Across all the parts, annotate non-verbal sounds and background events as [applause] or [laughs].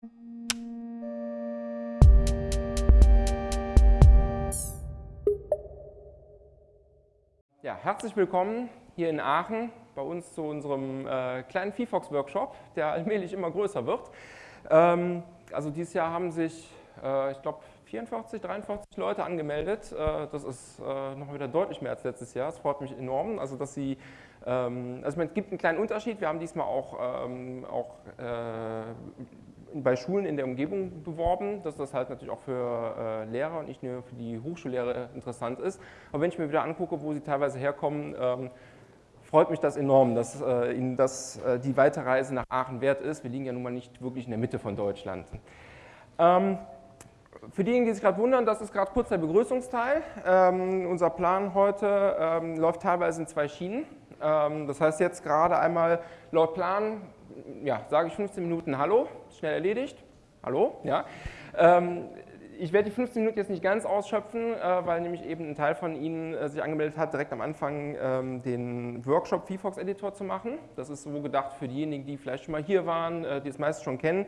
Ja, herzlich willkommen hier in Aachen bei uns zu unserem äh, kleinen VFox-Workshop, der allmählich immer größer wird. Ähm, also dieses Jahr haben sich, äh, ich glaube, 44, 43 Leute angemeldet. Äh, das ist äh, noch wieder deutlich mehr als letztes Jahr. Das freut mich enorm. Also, dass Sie, ähm, also es gibt einen kleinen Unterschied. Wir haben diesmal auch, ähm, auch äh, bei Schulen in der Umgebung beworben, dass das halt natürlich auch für Lehrer und nicht nur für die Hochschullehrer interessant ist. Aber wenn ich mir wieder angucke, wo sie teilweise herkommen, ähm, freut mich das enorm, dass Ihnen das, die Weiterreise nach Aachen wert ist. Wir liegen ja nun mal nicht wirklich in der Mitte von Deutschland. Für diejenigen, die sich gerade wundern, das ist gerade kurz der Begrüßungsteil. Ähm, unser Plan heute ähm, läuft teilweise in zwei Schienen. Ähm, das heißt jetzt gerade einmal laut Plan, ja, sage ich 15 Minuten Hallo, schnell erledigt. Hallo, ja. Ähm, ich werde die 15 Minuten jetzt nicht ganz ausschöpfen, äh, weil nämlich eben ein Teil von Ihnen äh, sich angemeldet hat, direkt am Anfang ähm, den Workshop VFox Editor zu machen. Das ist so gedacht für diejenigen, die vielleicht schon mal hier waren, äh, die es meist schon kennen.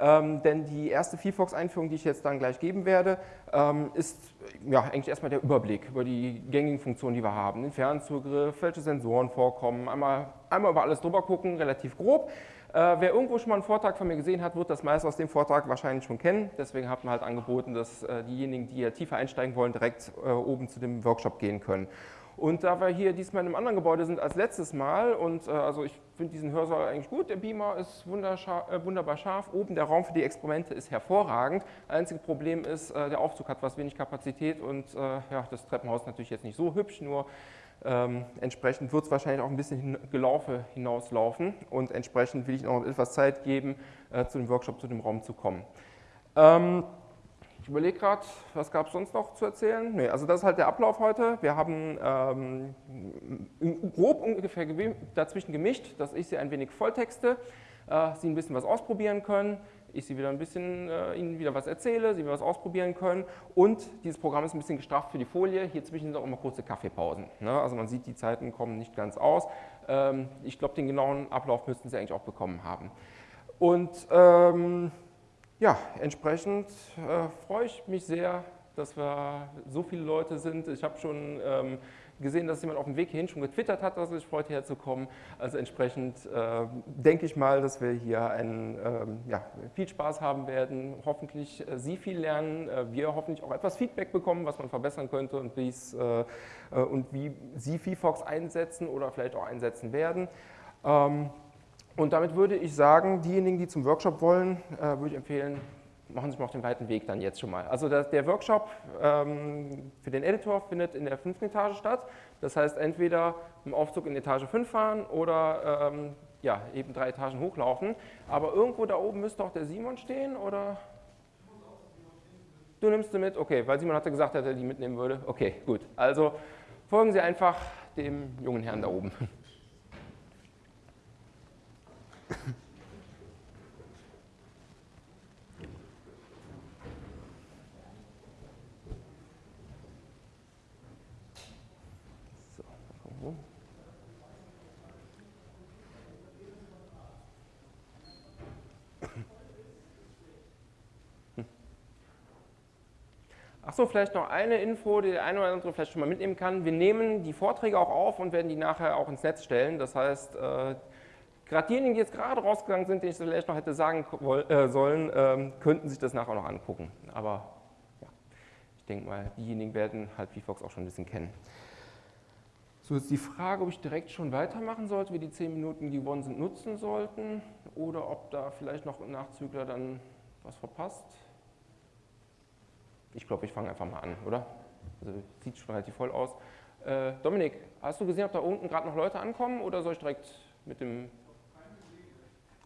Ähm, denn die erste VFox-Einführung, die ich jetzt dann gleich geben werde, ähm, ist ja, eigentlich erstmal der Überblick über die gängigen Funktionen, die wir haben. Den Fernzugriff, welche Sensoren vorkommen, einmal, einmal über alles drüber gucken, relativ grob. Äh, wer irgendwo schon mal einen Vortrag von mir gesehen hat, wird das meist aus dem Vortrag wahrscheinlich schon kennen. Deswegen hat man halt angeboten, dass äh, diejenigen, die ja tiefer einsteigen wollen, direkt äh, oben zu dem Workshop gehen können. Und da wir hier diesmal in einem anderen Gebäude sind als letztes Mal und äh, also ich finde diesen Hörsaal eigentlich gut, der Beamer ist äh, wunderbar scharf, oben der Raum für die Experimente ist hervorragend. Einzige Problem ist, äh, der Aufzug hat was wenig Kapazität und äh, ja, das Treppenhaus natürlich jetzt nicht so hübsch, nur ähm, entsprechend wird es wahrscheinlich auch ein bisschen hin, Gelaufe hinauslaufen und entsprechend will ich noch etwas Zeit geben, äh, zu dem Workshop, zu dem Raum zu kommen. Ähm, ich überlege gerade, was gab es sonst noch zu erzählen? Nee, also das ist halt der Ablauf heute. Wir haben ähm, grob ungefähr dazwischen gemischt, dass ich Sie ein wenig volltexte, äh, Sie ein bisschen was ausprobieren können, ich Sie wieder ein bisschen, äh, Ihnen wieder was erzähle, Sie wieder was ausprobieren können und dieses Programm ist ein bisschen gestrafft für die Folie. Hier zwischen sind auch immer kurze Kaffeepausen. Ne? Also man sieht, die Zeiten kommen nicht ganz aus. Ähm, ich glaube, den genauen Ablauf müssten Sie eigentlich auch bekommen haben. Und ähm, ja, entsprechend äh, freue ich mich sehr, dass wir so viele Leute sind. Ich habe schon ähm, gesehen, dass jemand auf dem Weg hierhin schon getwittert hat, dass er sich freut, hierher zu kommen. Also entsprechend äh, denke ich mal, dass wir hier einen, ähm, ja, viel Spaß haben werden, hoffentlich äh, Sie viel lernen, äh, wir hoffentlich auch etwas Feedback bekommen, was man verbessern könnte und, äh, äh, und wie Sie VFox einsetzen oder vielleicht auch einsetzen werden. Ähm, und damit würde ich sagen, diejenigen, die zum Workshop wollen, äh, würde ich empfehlen, machen Sie mal auf den weiten Weg dann jetzt schon mal. Also der, der Workshop ähm, für den Editor findet in der fünften Etage statt. Das heißt, entweder im Aufzug in Etage 5 fahren oder ähm, ja, eben drei Etagen hochlaufen. Aber irgendwo da oben müsste auch der Simon stehen, oder? Du nimmst sie mit? Okay, weil Simon hatte gesagt, dass er die mitnehmen würde. Okay, gut. Also folgen Sie einfach dem jungen Herrn da oben. Achso, vielleicht noch eine Info, die der eine oder andere vielleicht schon mal mitnehmen kann. Wir nehmen die Vorträge auch auf und werden die nachher auch ins Netz stellen. Das heißt, äh, Gerade diejenigen, die jetzt gerade rausgegangen sind, denen ich vielleicht noch hätte sagen äh, sollen, ähm, könnten sich das nachher noch angucken. Aber ja, ich denke mal, diejenigen werden halt VFox auch schon ein bisschen kennen. So ist die Frage, ob ich direkt schon weitermachen sollte, wie die 10 Minuten, die gewonnen sind, nutzen sollten oder ob da vielleicht noch ein Nachzügler dann was verpasst. Ich glaube, ich fange einfach mal an, oder? Also sieht schon relativ voll aus. Äh, Dominik, hast du gesehen, ob da unten gerade noch Leute ankommen oder soll ich direkt mit dem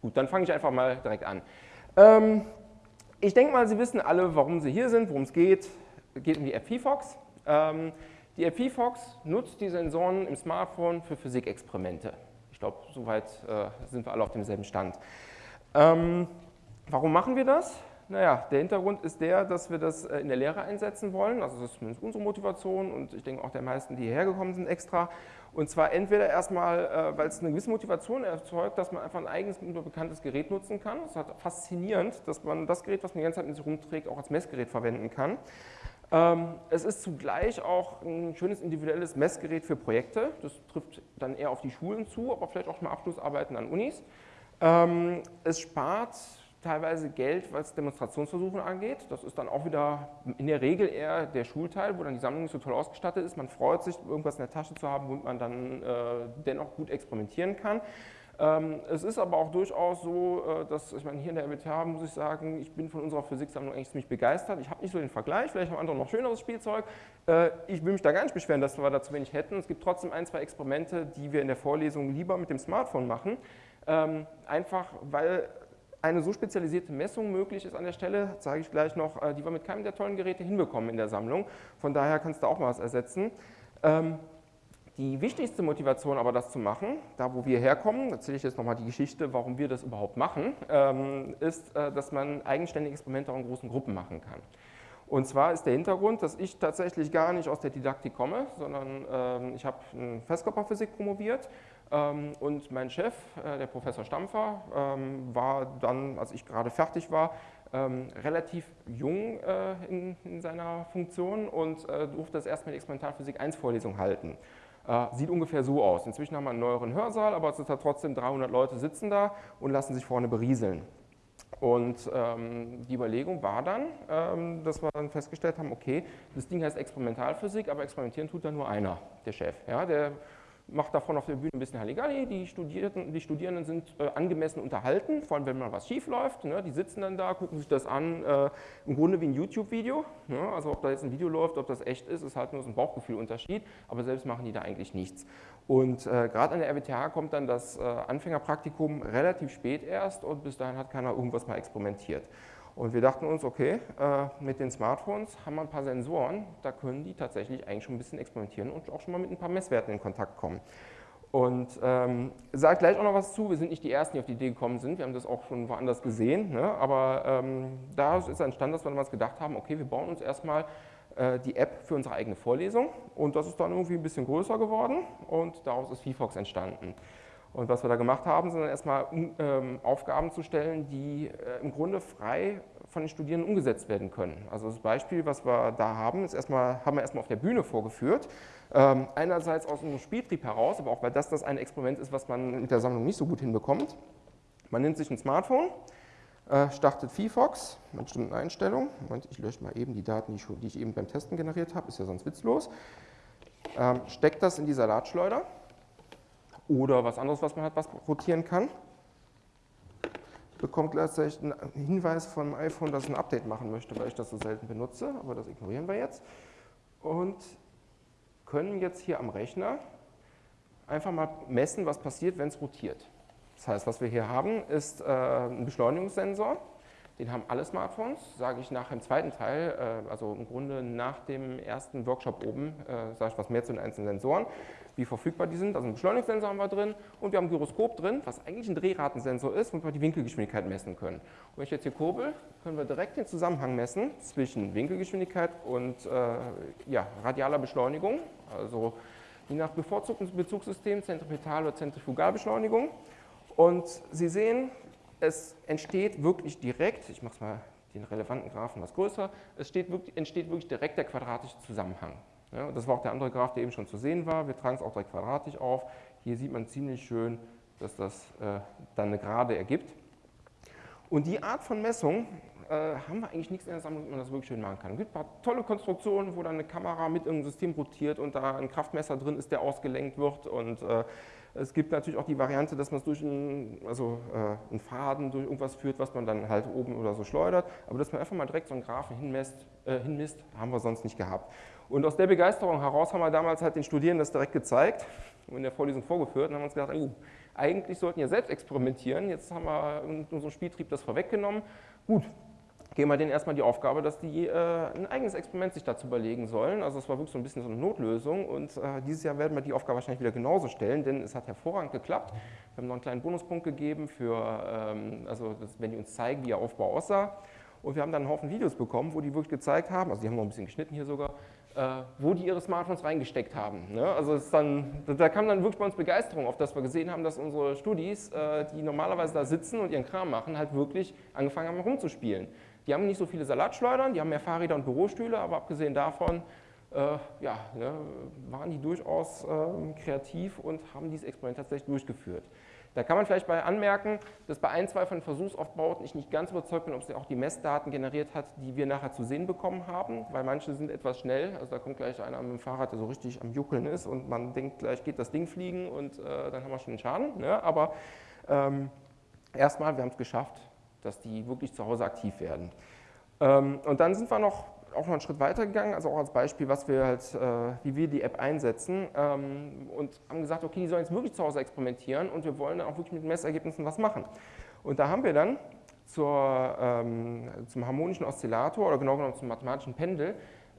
Gut, dann fange ich einfach mal direkt an. Ähm, ich denke mal, Sie wissen alle, warum Sie hier sind, worum es geht. Es geht um die App VFox. Ähm, die App VFox nutzt die Sensoren im Smartphone für Physikexperimente. Ich glaube, soweit äh, sind wir alle auf demselben Stand. Ähm, warum machen wir das? Naja, der Hintergrund ist der, dass wir das äh, in der Lehre einsetzen wollen. Also das ist zumindest unsere Motivation und ich denke auch der meisten, die hierher gekommen sind, extra. Und zwar entweder erstmal, äh, weil es eine gewisse Motivation erzeugt, dass man einfach ein eigenes, bekanntes Gerät nutzen kann. Es ist halt faszinierend, dass man das Gerät, was man die ganze Zeit mit sich rumträgt, auch als Messgerät verwenden kann. Ähm, es ist zugleich auch ein schönes individuelles Messgerät für Projekte. Das trifft dann eher auf die Schulen zu, aber vielleicht auch mal Abschlussarbeiten an Unis. Ähm, es spart teilweise Geld, was Demonstrationsversuche angeht. Das ist dann auch wieder in der Regel eher der Schulteil, wo dann die Sammlung nicht so toll ausgestattet ist. Man freut sich, irgendwas in der Tasche zu haben, womit man dann äh, dennoch gut experimentieren kann. Ähm, es ist aber auch durchaus so, äh, dass, ich meine, hier in der RWTH muss ich sagen, ich bin von unserer Physiksammlung eigentlich ziemlich begeistert. Ich habe nicht so den Vergleich, vielleicht haben andere noch schöneres Spielzeug. Äh, ich will mich da gar nicht beschweren, dass wir da zu wenig hätten. Es gibt trotzdem ein, zwei Experimente, die wir in der Vorlesung lieber mit dem Smartphone machen. Ähm, einfach, weil eine so spezialisierte Messung möglich ist an der Stelle, sage ich gleich noch, äh, die wir mit keinem der tollen Geräte hinbekommen in der Sammlung. Von daher kannst du auch mal was ersetzen. Ähm, die wichtigste Motivation aber, das zu machen, da wo wir herkommen, erzähle ich jetzt nochmal die Geschichte, warum wir das überhaupt machen, ähm, ist, äh, dass man eigenständige Experimente auch in großen Gruppen machen kann. Und zwar ist der Hintergrund, dass ich tatsächlich gar nicht aus der Didaktik komme, sondern ähm, ich habe Festkörperphysik promoviert und mein Chef, äh, der Professor Stampfer, ähm, war dann, als ich gerade fertig war, ähm, relativ jung äh, in, in, seiner Funktion und äh, durfte das erstmal die Experimentalphysik 1 Vorlesung halten. Sieht ungefähr so aus. Inzwischen haben wir einen neueren Hörsaal, aber es sind trotzdem 300 Leute sitzen da und lassen sich vorne berieseln. Und ähm, die Überlegung war dann, ähm, dass wir dann festgestellt haben, okay, das Ding heißt Experimentalphysik, aber experimentieren tut da nur einer, der Chef. Ja, der macht davon auf der Bühne ein bisschen Halligalli, die Studierenden, die Studierenden sind äh, angemessen unterhalten, vor allem wenn mal was schief läuft, ne, die sitzen dann da, gucken sich das an, äh, im Grunde wie ein YouTube-Video, ne, also ob da jetzt ein Video läuft, ob das echt ist, ist halt nur so ein Bauchgefühlunterschied, aber selbst machen die da eigentlich nichts. Und äh, gerade an der RWTH kommt dann das äh, Anfängerpraktikum relativ spät erst und bis dahin hat keiner irgendwas mal experimentiert. Und wir dachten uns, okay, äh, mit den Smartphones haben wir ein paar Sensoren, da können die tatsächlich eigentlich schon ein bisschen experimentieren und auch schon mal mit ein paar Messwerten in Kontakt kommen. Und ähm, sage gleich auch noch was zu, wir sind nicht die Ersten, die auf die Idee gekommen sind, wir haben das auch schon woanders gesehen, ne? aber ähm, da ist entstanden, dass wir damals gedacht haben, okay, wir bauen uns erstmal äh, die App für unsere eigene Vorlesung und das ist dann irgendwie ein bisschen größer geworden und daraus ist VFox entstanden. Und was wir da gemacht haben, sind erstmal ähm, Aufgaben zu stellen, die äh, im Grunde frei von den Studierenden umgesetzt werden können. Also das Beispiel, was wir da haben, ist erstmal, haben wir erstmal auf der Bühne vorgeführt. Ähm, einerseits aus unserem Spieltrieb heraus, aber auch weil das das ein Experiment ist, was man mit der Sammlung nicht so gut hinbekommt. Man nimmt sich ein Smartphone, äh, startet VFox mit bestimmten Einstellungen. Moment, ich lösche mal eben die Daten, die ich, die ich eben beim Testen generiert habe, ist ja sonst witzlos. Ähm, steckt das in die Salatschleuder oder was anderes, was man hat, was rotieren kann. Bekommt gleichzeitig einen Hinweis vom iPhone, dass es ein Update machen möchte, weil ich das so selten benutze, aber das ignorieren wir jetzt. Und können jetzt hier am Rechner einfach mal messen, was passiert, wenn es rotiert. Das heißt, was wir hier haben, ist äh, ein Beschleunigungssensor. Den haben alle Smartphones, sage ich nach dem zweiten Teil, äh, also im Grunde nach dem ersten Workshop oben, äh, sage ich was mehr zu den einzelnen Sensoren wie verfügbar die sind. Also einen Beschleunigungssensor haben wir drin und wir haben ein Gyroskop drin, was eigentlich ein Drehratensensor ist, womit wir die Winkelgeschwindigkeit messen können. Und wenn ich jetzt hier kurbel, können wir direkt den Zusammenhang messen zwischen Winkelgeschwindigkeit und äh, ja, radialer Beschleunigung, also je nach bevorzugten Bezugssystem Zentripetal- oder Zentrifugalbeschleunigung. Und Sie sehen, es entsteht wirklich direkt, ich mache es mal den relevanten Graphen was größer, es wirklich, entsteht wirklich direkt der quadratische Zusammenhang. Ja, das war auch der andere Graph, der eben schon zu sehen war. Wir tragen es auch direkt quadratisch auf. Hier sieht man ziemlich schön, dass das äh, dann eine Gerade ergibt. Und die Art von Messung äh, haben wir eigentlich nichts in der Sammlung, wie man das wirklich schön machen kann. Es gibt ein paar tolle Konstruktionen, wo dann eine Kamera mit irgendeinem System rotiert und da ein Kraftmesser drin ist, der ausgelenkt wird. Und äh, es gibt natürlich auch die Variante, dass man es durch einen, also, äh, einen Faden, durch irgendwas führt, was man dann halt oben oder so schleudert. Aber dass man einfach mal direkt so einen Graphen hinmisst, äh, hinmisst haben wir sonst nicht gehabt. Und aus der Begeisterung heraus haben wir damals halt den Studierenden das direkt gezeigt und in der Vorlesung vorgeführt und haben uns gedacht, oh, eigentlich sollten wir selbst experimentieren. Jetzt haben wir in unserem Spieltrieb das vorweggenommen. Gut, geben wir denen erstmal die Aufgabe, dass die äh, ein eigenes Experiment sich dazu überlegen sollen. Also es war wirklich so ein bisschen so eine Notlösung und äh, dieses Jahr werden wir die Aufgabe wahrscheinlich wieder genauso stellen, denn es hat hervorragend geklappt. Wir haben noch einen kleinen Bonuspunkt gegeben, für, ähm, also das, wenn die uns zeigen, wie ihr Aufbau aussah. Und wir haben dann einen Haufen Videos bekommen, wo die wirklich gezeigt haben, also die haben noch ein bisschen geschnitten hier sogar, wo die ihre Smartphones reingesteckt haben. Ne? Also dann, da kam dann wirklich bei uns Begeisterung auf, dass wir gesehen haben, dass unsere Studis, äh, die normalerweise da sitzen und ihren Kram machen, halt wirklich angefangen haben rumzuspielen. Die haben nicht so viele Salatschleudern, die haben mehr Fahrräder und Bürostühle, aber abgesehen davon äh, ja, ne, waren die durchaus äh, kreativ und haben dieses Experiment tatsächlich durchgeführt. Da kann man vielleicht bei anmerken, dass bei ein, zwei von Versuchsaufbauten ich nicht ganz überzeugt bin, ob sie auch die Messdaten generiert hat, die wir nachher zu sehen bekommen haben, weil manche sind etwas schnell, also da kommt gleich einer mit dem Fahrrad, der so richtig am Juckeln ist und man denkt, gleich geht das Ding fliegen und äh, dann haben wir schon einen Schaden. Ne? Aber ähm, erstmal, wir haben es geschafft, dass die wirklich zu Hause aktiv werden. Ähm, und dann sind wir noch auch noch einen Schritt weiter gegangen, also auch als Beispiel, was wir halt, äh, wie wir die App einsetzen ähm, und haben gesagt, okay, die sollen jetzt wirklich zu Hause experimentieren und wir wollen dann auch wirklich mit Messergebnissen was machen. Und da haben wir dann zur, ähm, zum harmonischen Oszillator oder genau genommen zum mathematischen Pendel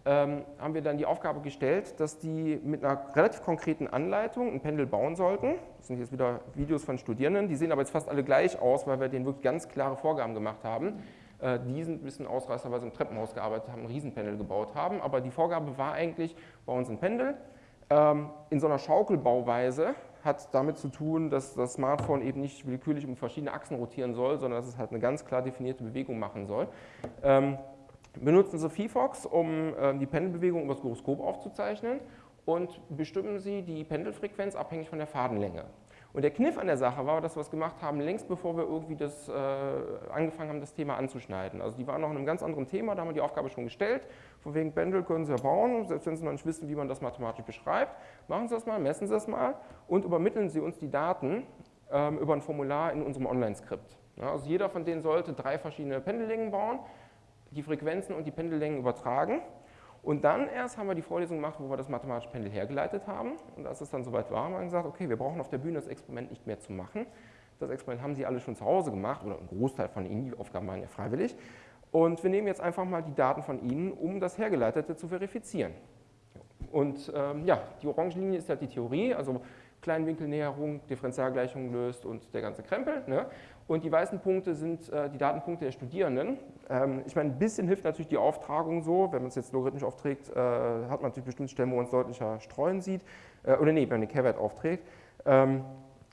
ähm, haben wir dann die Aufgabe gestellt, dass die mit einer relativ konkreten Anleitung ein Pendel bauen sollten. Das sind jetzt wieder Videos von Studierenden, die sehen aber jetzt fast alle gleich aus, weil wir denen wirklich ganz klare Vorgaben gemacht haben. Äh, die sind ein bisschen Ausreißer, weil sie im Treppenhaus gearbeitet haben, ein Riesenpendel gebaut haben. Aber die Vorgabe war eigentlich, bei uns ein Pendel. Ähm, in so einer Schaukelbauweise hat damit zu tun, dass das Smartphone eben nicht willkürlich um verschiedene Achsen rotieren soll, sondern dass es halt eine ganz klar definierte Bewegung machen soll. Ähm, benutzen Sie VFox, um ähm, die Pendelbewegung über das Gyroskop aufzuzeichnen und bestimmen Sie die Pendelfrequenz abhängig von der Fadenlänge. Und der Kniff an der Sache war, dass wir es gemacht haben, längst bevor wir irgendwie das, äh, angefangen haben, das Thema anzuschneiden. Also die waren noch in einem ganz anderen Thema, da haben wir die Aufgabe schon gestellt. Von wegen Pendel können Sie ja bauen, selbst wenn Sie noch nicht wissen, wie man das mathematisch beschreibt. Machen Sie das mal, messen Sie das mal und übermitteln Sie uns die Daten ähm, über ein Formular in unserem Online-Skript. Ja, also jeder von denen sollte drei verschiedene Pendellängen bauen, die Frequenzen und die Pendellängen übertragen und dann erst haben wir die Vorlesung gemacht, wo wir das mathematische Pendel hergeleitet haben. Und als es dann soweit war, haben wir gesagt, okay, wir brauchen auf der Bühne das Experiment nicht mehr zu machen. Das Experiment haben Sie alle schon zu Hause gemacht, oder ein Großteil von Ihnen, die Aufgaben waren ja freiwillig. Und wir nehmen jetzt einfach mal die Daten von Ihnen, um das Hergeleitete zu verifizieren. Und ähm, ja, die orange Linie ist halt die Theorie, also Kleinwinkelnäherung, Differentialgleichung löst und der ganze Krempel. Ne? Und die weißen Punkte sind äh, die Datenpunkte der Studierenden. Ähm, ich meine, ein bisschen hilft natürlich die Auftragung so, wenn man es jetzt logarithmisch aufträgt, äh, hat man natürlich bestimmte Stellen, wo man es deutlicher streuen sieht. Äh, oder nee, wenn man den Kehrwert aufträgt. Ähm,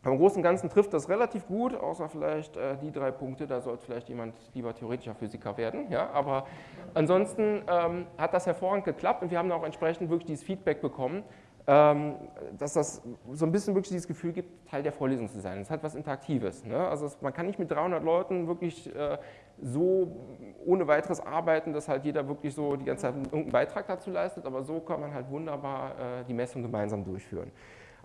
aber im Großen und Ganzen trifft das relativ gut, außer vielleicht äh, die drei Punkte, da sollte vielleicht jemand lieber theoretischer Physiker werden. Ja? Aber ansonsten ähm, hat das hervorragend geklappt und wir haben auch entsprechend wirklich dieses Feedback bekommen, dass das so ein bisschen wirklich dieses Gefühl gibt, Teil der Vorlesung zu sein. Es hat was Interaktives. Ne? Also es, man kann nicht mit 300 Leuten wirklich äh, so ohne weiteres arbeiten, dass halt jeder wirklich so die ganze Zeit irgendeinen Beitrag dazu leistet, aber so kann man halt wunderbar äh, die Messung gemeinsam durchführen.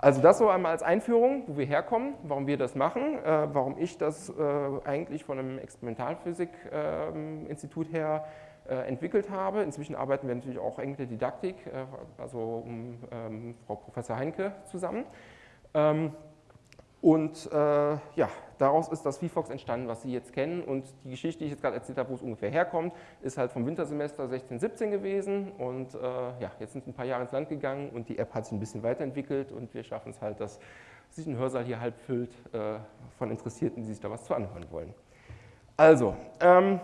Also das so einmal als Einführung, wo wir herkommen, warum wir das machen, äh, warum ich das äh, eigentlich von einem Experimentalphysik-Institut ähm, her entwickelt habe. Inzwischen arbeiten wir natürlich auch eng mit der Didaktik, äh, also um ähm, Frau Professor Heinke zusammen. Ähm, und äh, ja, daraus ist das VFox entstanden, was Sie jetzt kennen. Und die Geschichte, die ich jetzt gerade erzählt habe, wo es ungefähr herkommt, ist halt vom Wintersemester 16, 17 gewesen. Und äh, ja, jetzt sind ein paar Jahre ins Land gegangen und die App hat sich ein bisschen weiterentwickelt und wir schaffen es halt, dass sich ein Hörsaal hier halb füllt äh, von Interessierten, die sich da was zu anhören wollen. Also, ähm,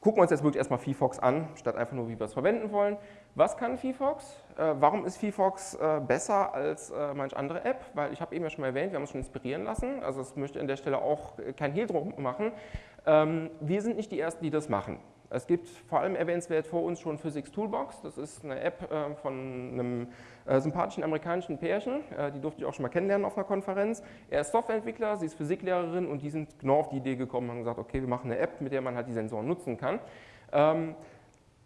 gucken wir uns jetzt wirklich erstmal VFox an, statt einfach nur, wie wir es verwenden wollen. Was kann VFox? Äh, warum ist VFox äh, besser als äh, manch andere App? Weil ich habe eben ja schon mal erwähnt, wir haben uns schon inspirieren lassen. Also das möchte an der Stelle auch kein Hehl drum machen. Ähm, wir sind nicht die Ersten, die das machen. Es gibt vor allem erwähnenswert vor uns schon Physics Toolbox. Das ist eine App äh, von einem sympathischen amerikanischen Pärchen. Äh, die durfte ich auch schon mal kennenlernen auf einer Konferenz. Er ist Softwareentwickler, sie ist Physiklehrerin und die sind genau auf die Idee gekommen und haben gesagt, okay, wir machen eine App, mit der man halt die Sensoren nutzen kann. Ähm,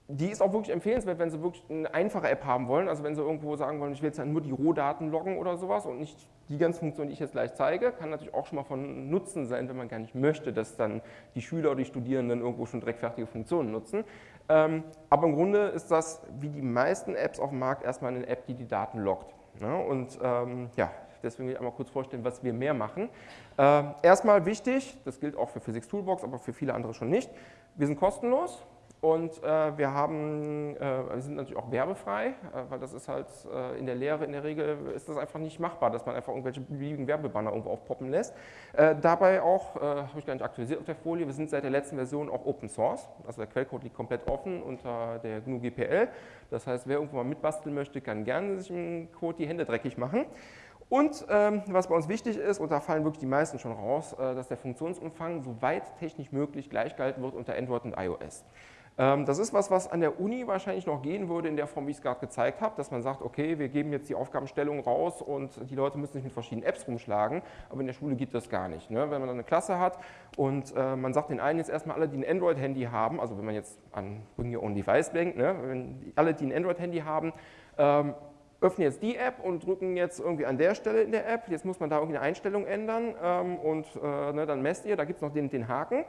die ist auch wirklich empfehlenswert, wenn Sie wirklich eine einfache App haben wollen. Also wenn Sie irgendwo sagen wollen, ich will jetzt nur die Rohdaten loggen oder sowas und nicht die ganzen Funktionen, die ich jetzt gleich zeige, kann natürlich auch schon mal von Nutzen sein, wenn man gar nicht möchte, dass dann die Schüler oder die Studierenden irgendwo schon direkt fertige Funktionen nutzen. Ähm, aber im Grunde ist das, wie die meisten Apps auf dem Markt, erstmal eine App, die die Daten loggt. Und ähm, ja, deswegen will ich einmal kurz vorstellen, was wir mehr machen. Ähm, erstmal wichtig, das gilt auch für Physics Toolbox, aber für viele andere schon nicht, wir sind kostenlos und äh, wir haben, äh, sind natürlich auch werbefrei, äh, weil das ist halt äh, in der Lehre in der Regel ist das einfach nicht machbar, dass man einfach irgendwelche beliebigen Werbebanner irgendwo aufpoppen lässt. Äh, dabei auch, äh, habe ich gar nicht aktualisiert auf der Folie, wir sind seit der letzten Version auch Open Source, also der Quellcode liegt komplett offen unter der GNU GPL. Das heißt, wer irgendwo mal mitbasteln möchte, kann gerne sich im Code die Hände dreckig machen. Und ähm, was bei uns wichtig ist, und da fallen wirklich die meisten schon raus, dass der Funktionsumfang so weit technisch möglich gleichgehalten wird unter Android und iOS. Ähm, das ist was, was an der Uni wahrscheinlich noch gehen würde in der Form, wie ich es gerade gezeigt habe, dass man sagt, okay, wir geben jetzt die Aufgabenstellung raus und die Leute müssen sich mit verschiedenen Apps rumschlagen, aber in der Schule geht das gar nicht. Ne? Wenn man dann eine Klasse hat und äh, man sagt den einen jetzt erstmal alle, die ein Android-Handy haben, also wenn man jetzt an Bring Your Own Device denkt, ne? wenn alle, die ein Android-Handy haben, ähm, öffnen jetzt die App und drücken jetzt irgendwie an der Stelle in der App, jetzt muss man da irgendwie eine Einstellung ändern ähm, und äh, ne, dann messt ihr, da gibt es noch den, den Haken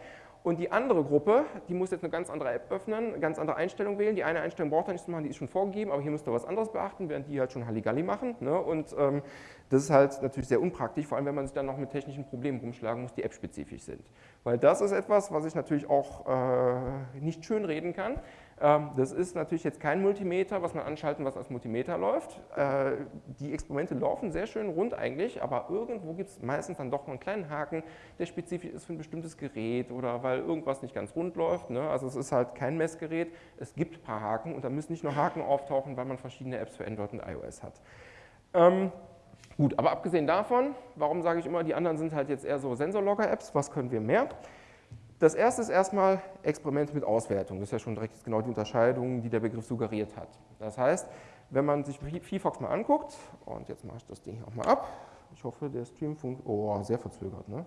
und die andere Gruppe, die muss jetzt eine ganz andere App öffnen, eine ganz andere Einstellung wählen. Die eine Einstellung braucht er nicht zu machen, die ist schon vorgegeben, aber hier müsst ihr was anderes beachten, während die halt schon Halligalli machen. Ne? Und ähm, das ist halt natürlich sehr unpraktisch, vor allem wenn man sich dann noch mit technischen Problemen rumschlagen muss, die app-spezifisch sind. Weil das ist etwas, was ich natürlich auch äh, nicht schön reden kann. Ähm, das ist natürlich jetzt kein Multimeter, was man anschalten, was als Multimeter läuft. Äh, die Experimente laufen sehr schön rund eigentlich, aber irgendwo gibt es meistens dann doch mal einen kleinen Haken, der spezifisch ist für ein bestimmtes Gerät oder weil irgendwas nicht ganz rund läuft. Ne? Also es ist halt kein Messgerät, es gibt ein paar Haken und da müssen nicht nur Haken auftauchen, weil man verschiedene Apps für Android und iOS hat. Ähm, gut, aber abgesehen davon, warum sage ich immer, die anderen sind halt jetzt eher so Sensorlogger-Apps, was können wir mehr? Das erste ist erstmal Experiment mit Auswertung. Das ist ja schon direkt genau die Unterscheidung, die der Begriff suggeriert hat. Das heißt, wenn man sich VFox mal anguckt, und jetzt mache ich das Ding auch mal ab, ich hoffe, der Stream funktioniert, oh, sehr verzögert, ne?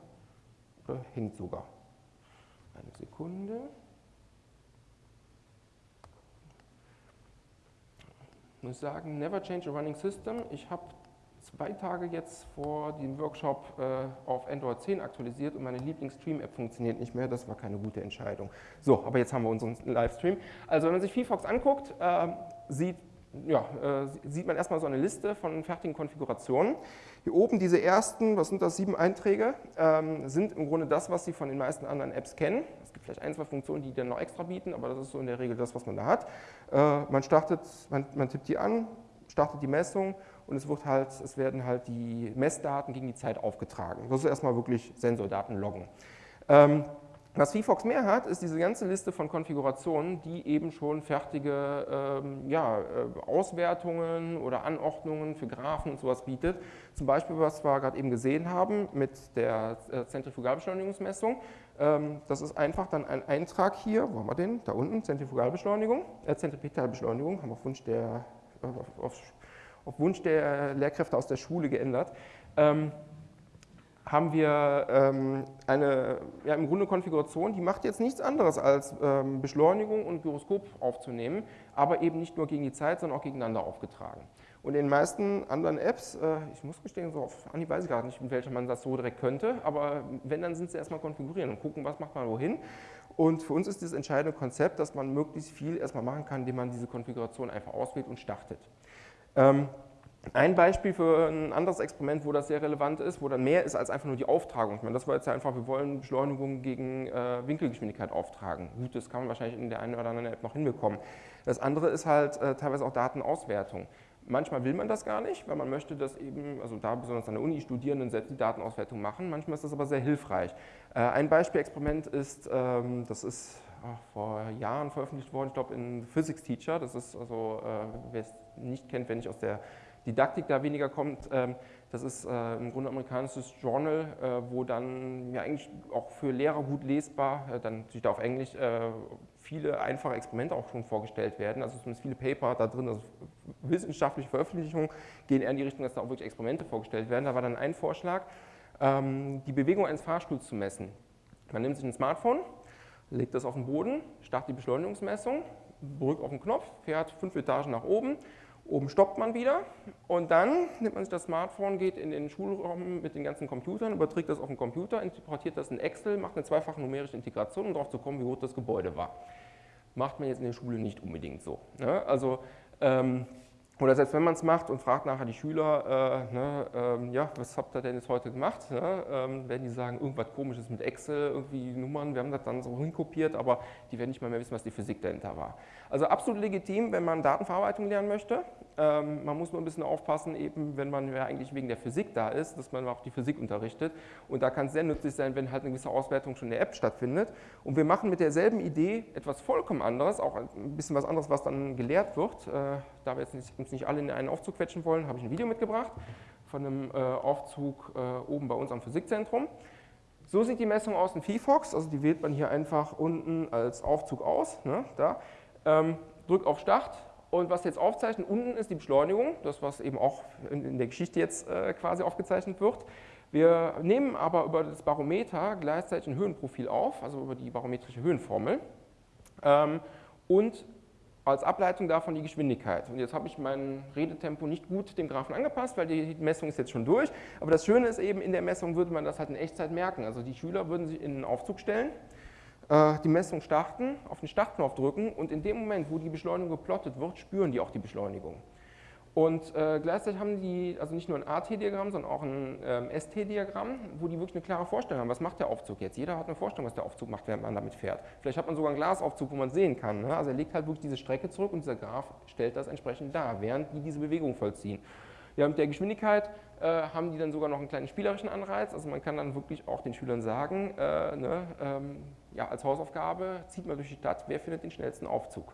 Oder hängt sogar. Eine Sekunde. Ich muss sagen, never change a running system. Ich habe zwei Tage jetzt vor dem Workshop äh, auf Android 10 aktualisiert und meine Lieblings-Stream-App funktioniert nicht mehr. Das war keine gute Entscheidung. So, aber jetzt haben wir unseren Livestream. Also wenn man sich VFox anguckt, äh, sieht, ja, äh, sieht man erstmal so eine Liste von fertigen Konfigurationen. Hier oben diese ersten, was sind das, sieben Einträge, ähm, sind im Grunde das, was Sie von den meisten anderen Apps kennen. Es gibt vielleicht ein, zwei Funktionen, die dann noch extra bieten, aber das ist so in der Regel das, was man da hat. Äh, man startet, man, man tippt die an, startet die Messung und es, wird halt, es werden halt die Messdaten gegen die Zeit aufgetragen. Das ist erstmal wirklich Sensordaten loggen. Ähm, was VFox mehr hat, ist diese ganze Liste von Konfigurationen, die eben schon fertige ähm, ja, äh, Auswertungen oder Anordnungen für Graphen und sowas bietet. Zum Beispiel, was wir gerade eben gesehen haben mit der äh, Zentrifugalbeschleunigungsmessung. Ähm, das ist einfach dann ein Eintrag hier, wo haben wir den? Da unten, Zentrifugalbeschleunigung, äh, Zentripetalbeschleunigung, haben wir auf Wunsch der, auf, auf auf Wunsch der Lehrkräfte aus der Schule geändert, ähm, haben wir ähm, eine ja, im Grunde Konfiguration, die macht jetzt nichts anderes als ähm, Beschleunigung und Gyroskop aufzunehmen, aber eben nicht nur gegen die Zeit, sondern auch gegeneinander aufgetragen. Und in den meisten anderen Apps, äh, ich muss gestehen, so auf Anhieb weiß ich gar nicht, mit welcher man das so direkt könnte, aber wenn, dann sind sie erstmal konfigurieren und gucken, was macht man wohin. Und für uns ist das entscheidende Konzept, dass man möglichst viel erstmal machen kann, indem man diese Konfiguration einfach auswählt und startet. Ähm, ein Beispiel für ein anderes Experiment, wo das sehr relevant ist, wo dann mehr ist als einfach nur die Auftragung. Ich meine, das war jetzt einfach, wir wollen Beschleunigung gegen äh, Winkelgeschwindigkeit auftragen. Gut, das kann man wahrscheinlich in der einen oder anderen App noch hinbekommen. Das andere ist halt äh, teilweise auch Datenauswertung. Manchmal will man das gar nicht, weil man möchte, dass eben, also da besonders an der Uni Studierenden selbst die Datenauswertung machen. Manchmal ist das aber sehr hilfreich. Äh, ein Beispielexperiment ist, ähm, das ist ach, vor Jahren veröffentlicht worden, ich glaube in Physics Teacher. Das ist also, äh, wer es nicht kennt, wenn ich aus der Didaktik da weniger kommt. Ähm, das ist äh, im Grunde amerikanisches Journal, äh, wo dann ja eigentlich auch für Lehrer gut lesbar, äh, dann natürlich da auf Englisch, viele einfache Experimente auch schon vorgestellt werden. Also zumindest viele Paper da drin, also wissenschaftliche Veröffentlichungen gehen eher in die Richtung, dass da auch wirklich Experimente vorgestellt werden. Da war dann ein Vorschlag, ähm, die Bewegung eines Fahrstuhls zu messen. Man nimmt sich ein Smartphone, legt das auf den Boden, startet die Beschleunigungsmessung, drückt auf den Knopf, fährt fünf Etagen nach oben Oben stoppt man wieder und dann nimmt man sich das Smartphone, geht in den Schulraum mit den ganzen Computern, überträgt das auf den Computer, importiert das in Excel, macht eine zweifache numerische Integration, um darauf zu kommen, wie groß das Gebäude war. Macht man jetzt in der Schule nicht unbedingt so. Ne? Also, ähm, Oder selbst wenn man es macht und fragt nachher die Schüler, äh, ne, ähm, ja, was habt ihr denn jetzt heute gemacht? Ne? Ähm, werden die sagen, irgendwas komisches mit Excel, irgendwie Nummern, wir haben das dann so hinkopiert, aber die werden nicht mal mehr wissen, was die Physik dahinter war. Also absolut legitim, wenn man Datenverarbeitung lernen möchte. Ähm, man muss nur ein bisschen aufpassen, eben wenn man ja eigentlich wegen der Physik da ist, dass man auch die Physik unterrichtet. Und da kann es sehr nützlich sein, wenn halt eine gewisse Auswertung schon in der App stattfindet. Und wir machen mit derselben Idee etwas vollkommen anderes, auch ein bisschen was anderes, was dann gelehrt wird. Äh, da wir jetzt nicht, uns nicht alle in einen Aufzug quetschen wollen, habe ich ein Video mitgebracht von einem äh, Aufzug äh, oben bei uns am Physikzentrum. So sieht die Messung aus in VFox, also die wählt man hier einfach unten als Aufzug aus. Ne, da. Ähm, drückt auf Start und was jetzt aufzeichnet, unten ist die Beschleunigung, das was eben auch in, in der Geschichte jetzt äh, quasi aufgezeichnet wird. Wir nehmen aber über das Barometer gleichzeitig ein Höhenprofil auf, also über die barometrische Höhenformel. Ähm, und als Ableitung davon die Geschwindigkeit. Und jetzt habe ich mein Redetempo nicht gut dem Graphen angepasst, weil die Messung ist jetzt schon durch. Aber das Schöne ist eben, in der Messung würde man das halt in Echtzeit merken. Also die Schüler würden sich in einen Aufzug stellen, die Messung starten, auf den Startknopf drücken und in dem Moment, wo die Beschleunigung geplottet wird, spüren die auch die Beschleunigung. Und äh, gleichzeitig haben die also nicht nur ein AT-Diagramm, sondern auch ein ähm, ST-Diagramm, wo die wirklich eine klare Vorstellung haben, was macht der Aufzug jetzt. Jeder hat eine Vorstellung, was der Aufzug macht, während man damit fährt. Vielleicht hat man sogar einen Glasaufzug, wo man sehen kann. Ne? Also er legt halt wirklich diese Strecke zurück und dieser Graph stellt das entsprechend dar, während die diese Bewegung vollziehen. Ja, mit der Geschwindigkeit äh, haben die dann sogar noch einen kleinen spielerischen Anreiz. Also man kann dann wirklich auch den Schülern sagen, äh, ne, ähm, ja, als Hausaufgabe zieht man durch die Stadt, wer findet den schnellsten Aufzug.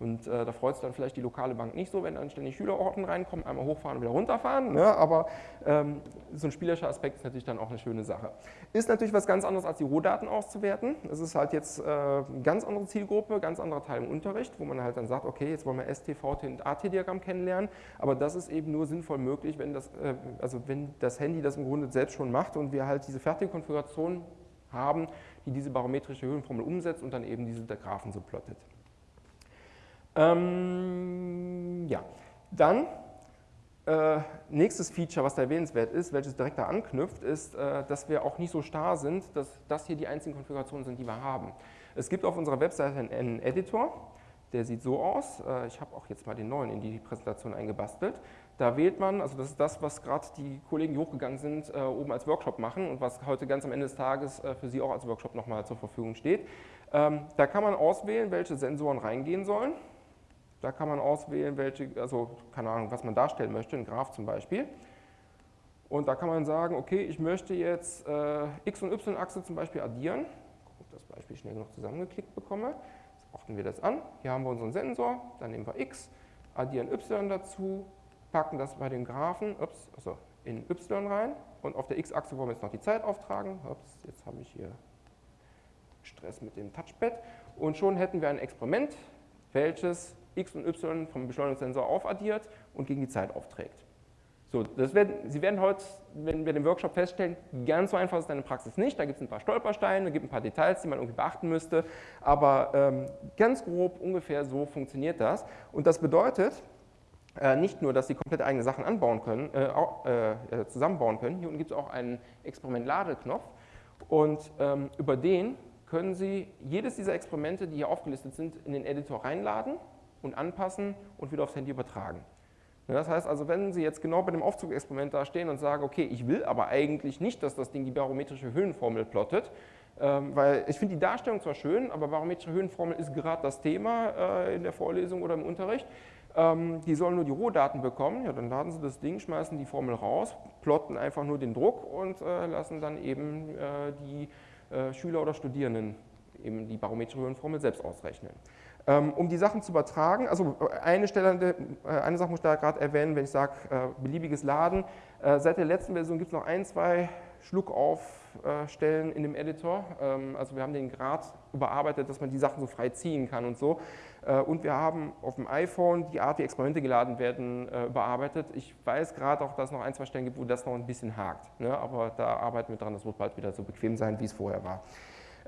Und äh, da freut sich dann vielleicht die lokale Bank nicht so, wenn dann ständig Schülerorten reinkommen, einmal hochfahren und wieder runterfahren. Ne? Aber ähm, so ein spielerischer Aspekt ist natürlich dann auch eine schöne Sache. Ist natürlich was ganz anderes, als die Rohdaten auszuwerten. Das ist halt jetzt äh, eine ganz andere Zielgruppe, ganz anderer Teil im Unterricht, wo man halt dann sagt, okay, jetzt wollen wir ST, VT und AT-Diagramm kennenlernen. Aber das ist eben nur sinnvoll möglich, wenn das, äh, also wenn das Handy das im Grunde selbst schon macht und wir halt diese fertige Konfiguration haben, die diese barometrische Höhenformel umsetzt und dann eben diese Graphen so plottet. Ähm, ja, dann äh, nächstes Feature, was da erwähnenswert ist, welches direkt da anknüpft, ist, äh, dass wir auch nicht so starr sind, dass das hier die einzigen Konfigurationen sind, die wir haben. Es gibt auf unserer Webseite einen, einen Editor, der sieht so aus. Äh, ich habe auch jetzt mal den neuen in die Präsentation eingebastelt. Da wählt man, also das ist das, was gerade die Kollegen, die hochgegangen sind, äh, oben als Workshop machen und was heute ganz am Ende des Tages äh, für Sie auch als Workshop nochmal zur Verfügung steht. Ähm, da kann man auswählen, welche Sensoren reingehen sollen. Da kann man auswählen, welche, also keine Ahnung, was man darstellen möchte, ein Graph zum Beispiel. Und da kann man sagen, okay, ich möchte jetzt äh, x- und y-Achse zum Beispiel addieren. Ob ich das Beispiel schnell noch zusammengeklickt bekomme. Jetzt ordnen wir das an. Hier haben wir unseren Sensor, dann nehmen wir x, addieren y dazu, packen das bei den Graphen ups, also in y rein und auf der x-Achse wollen wir jetzt noch die Zeit auftragen. Ups, jetzt habe ich hier Stress mit dem Touchpad. Und schon hätten wir ein Experiment, welches x und y vom Beschleunigungssensor aufaddiert und gegen die Zeit aufträgt. So, das werden, Sie werden heute, wenn wir den Workshop feststellen, ganz so einfach ist deine Praxis nicht. Da gibt es ein paar Stolpersteine, gibt ein paar Details, die man irgendwie beachten müsste, aber ähm, ganz grob ungefähr so funktioniert das. Und das bedeutet nicht nur, dass Sie komplett eigene Sachen anbauen können, äh, äh, zusammenbauen können. Hier unten gibt es auch einen Experiment-Ladeknopf und ähm, über den können Sie jedes dieser Experimente, die hier aufgelistet sind, in den Editor reinladen und anpassen und wieder aufs Handy übertragen. Das heißt also, wenn Sie jetzt genau bei dem Aufzugexperiment da stehen und sagen, okay, ich will aber eigentlich nicht, dass das Ding die barometrische Höhenformel plottet, ähm, weil ich finde die Darstellung zwar schön, aber barometrische Höhenformel ist gerade das Thema äh, in der Vorlesung oder im Unterricht. Ähm, die sollen nur die Rohdaten bekommen, ja, dann laden Sie das Ding, schmeißen die Formel raus, plotten einfach nur den Druck und äh, lassen dann eben äh, die äh, Schüler oder Studierenden eben die barometrische Höhenformel selbst ausrechnen. Ähm, um die Sachen zu übertragen, also äh, eine, Stelle, äh, eine Sache muss ich da gerade erwähnen, wenn ich sage äh, beliebiges Laden. Seit der letzten Version gibt es noch ein, zwei Schluckaufstellen in dem Editor. Ähm, also wir haben den Grad überarbeitet, dass man die Sachen so frei ziehen kann und so. Und wir haben auf dem iPhone die Art, wie Experimente geladen werden, überarbeitet. Ich weiß gerade auch, dass es noch ein, zwei Stellen gibt, wo das noch ein bisschen hakt. Ne? Aber da arbeiten wir dran, das wird bald wieder so bequem sein, wie es vorher war.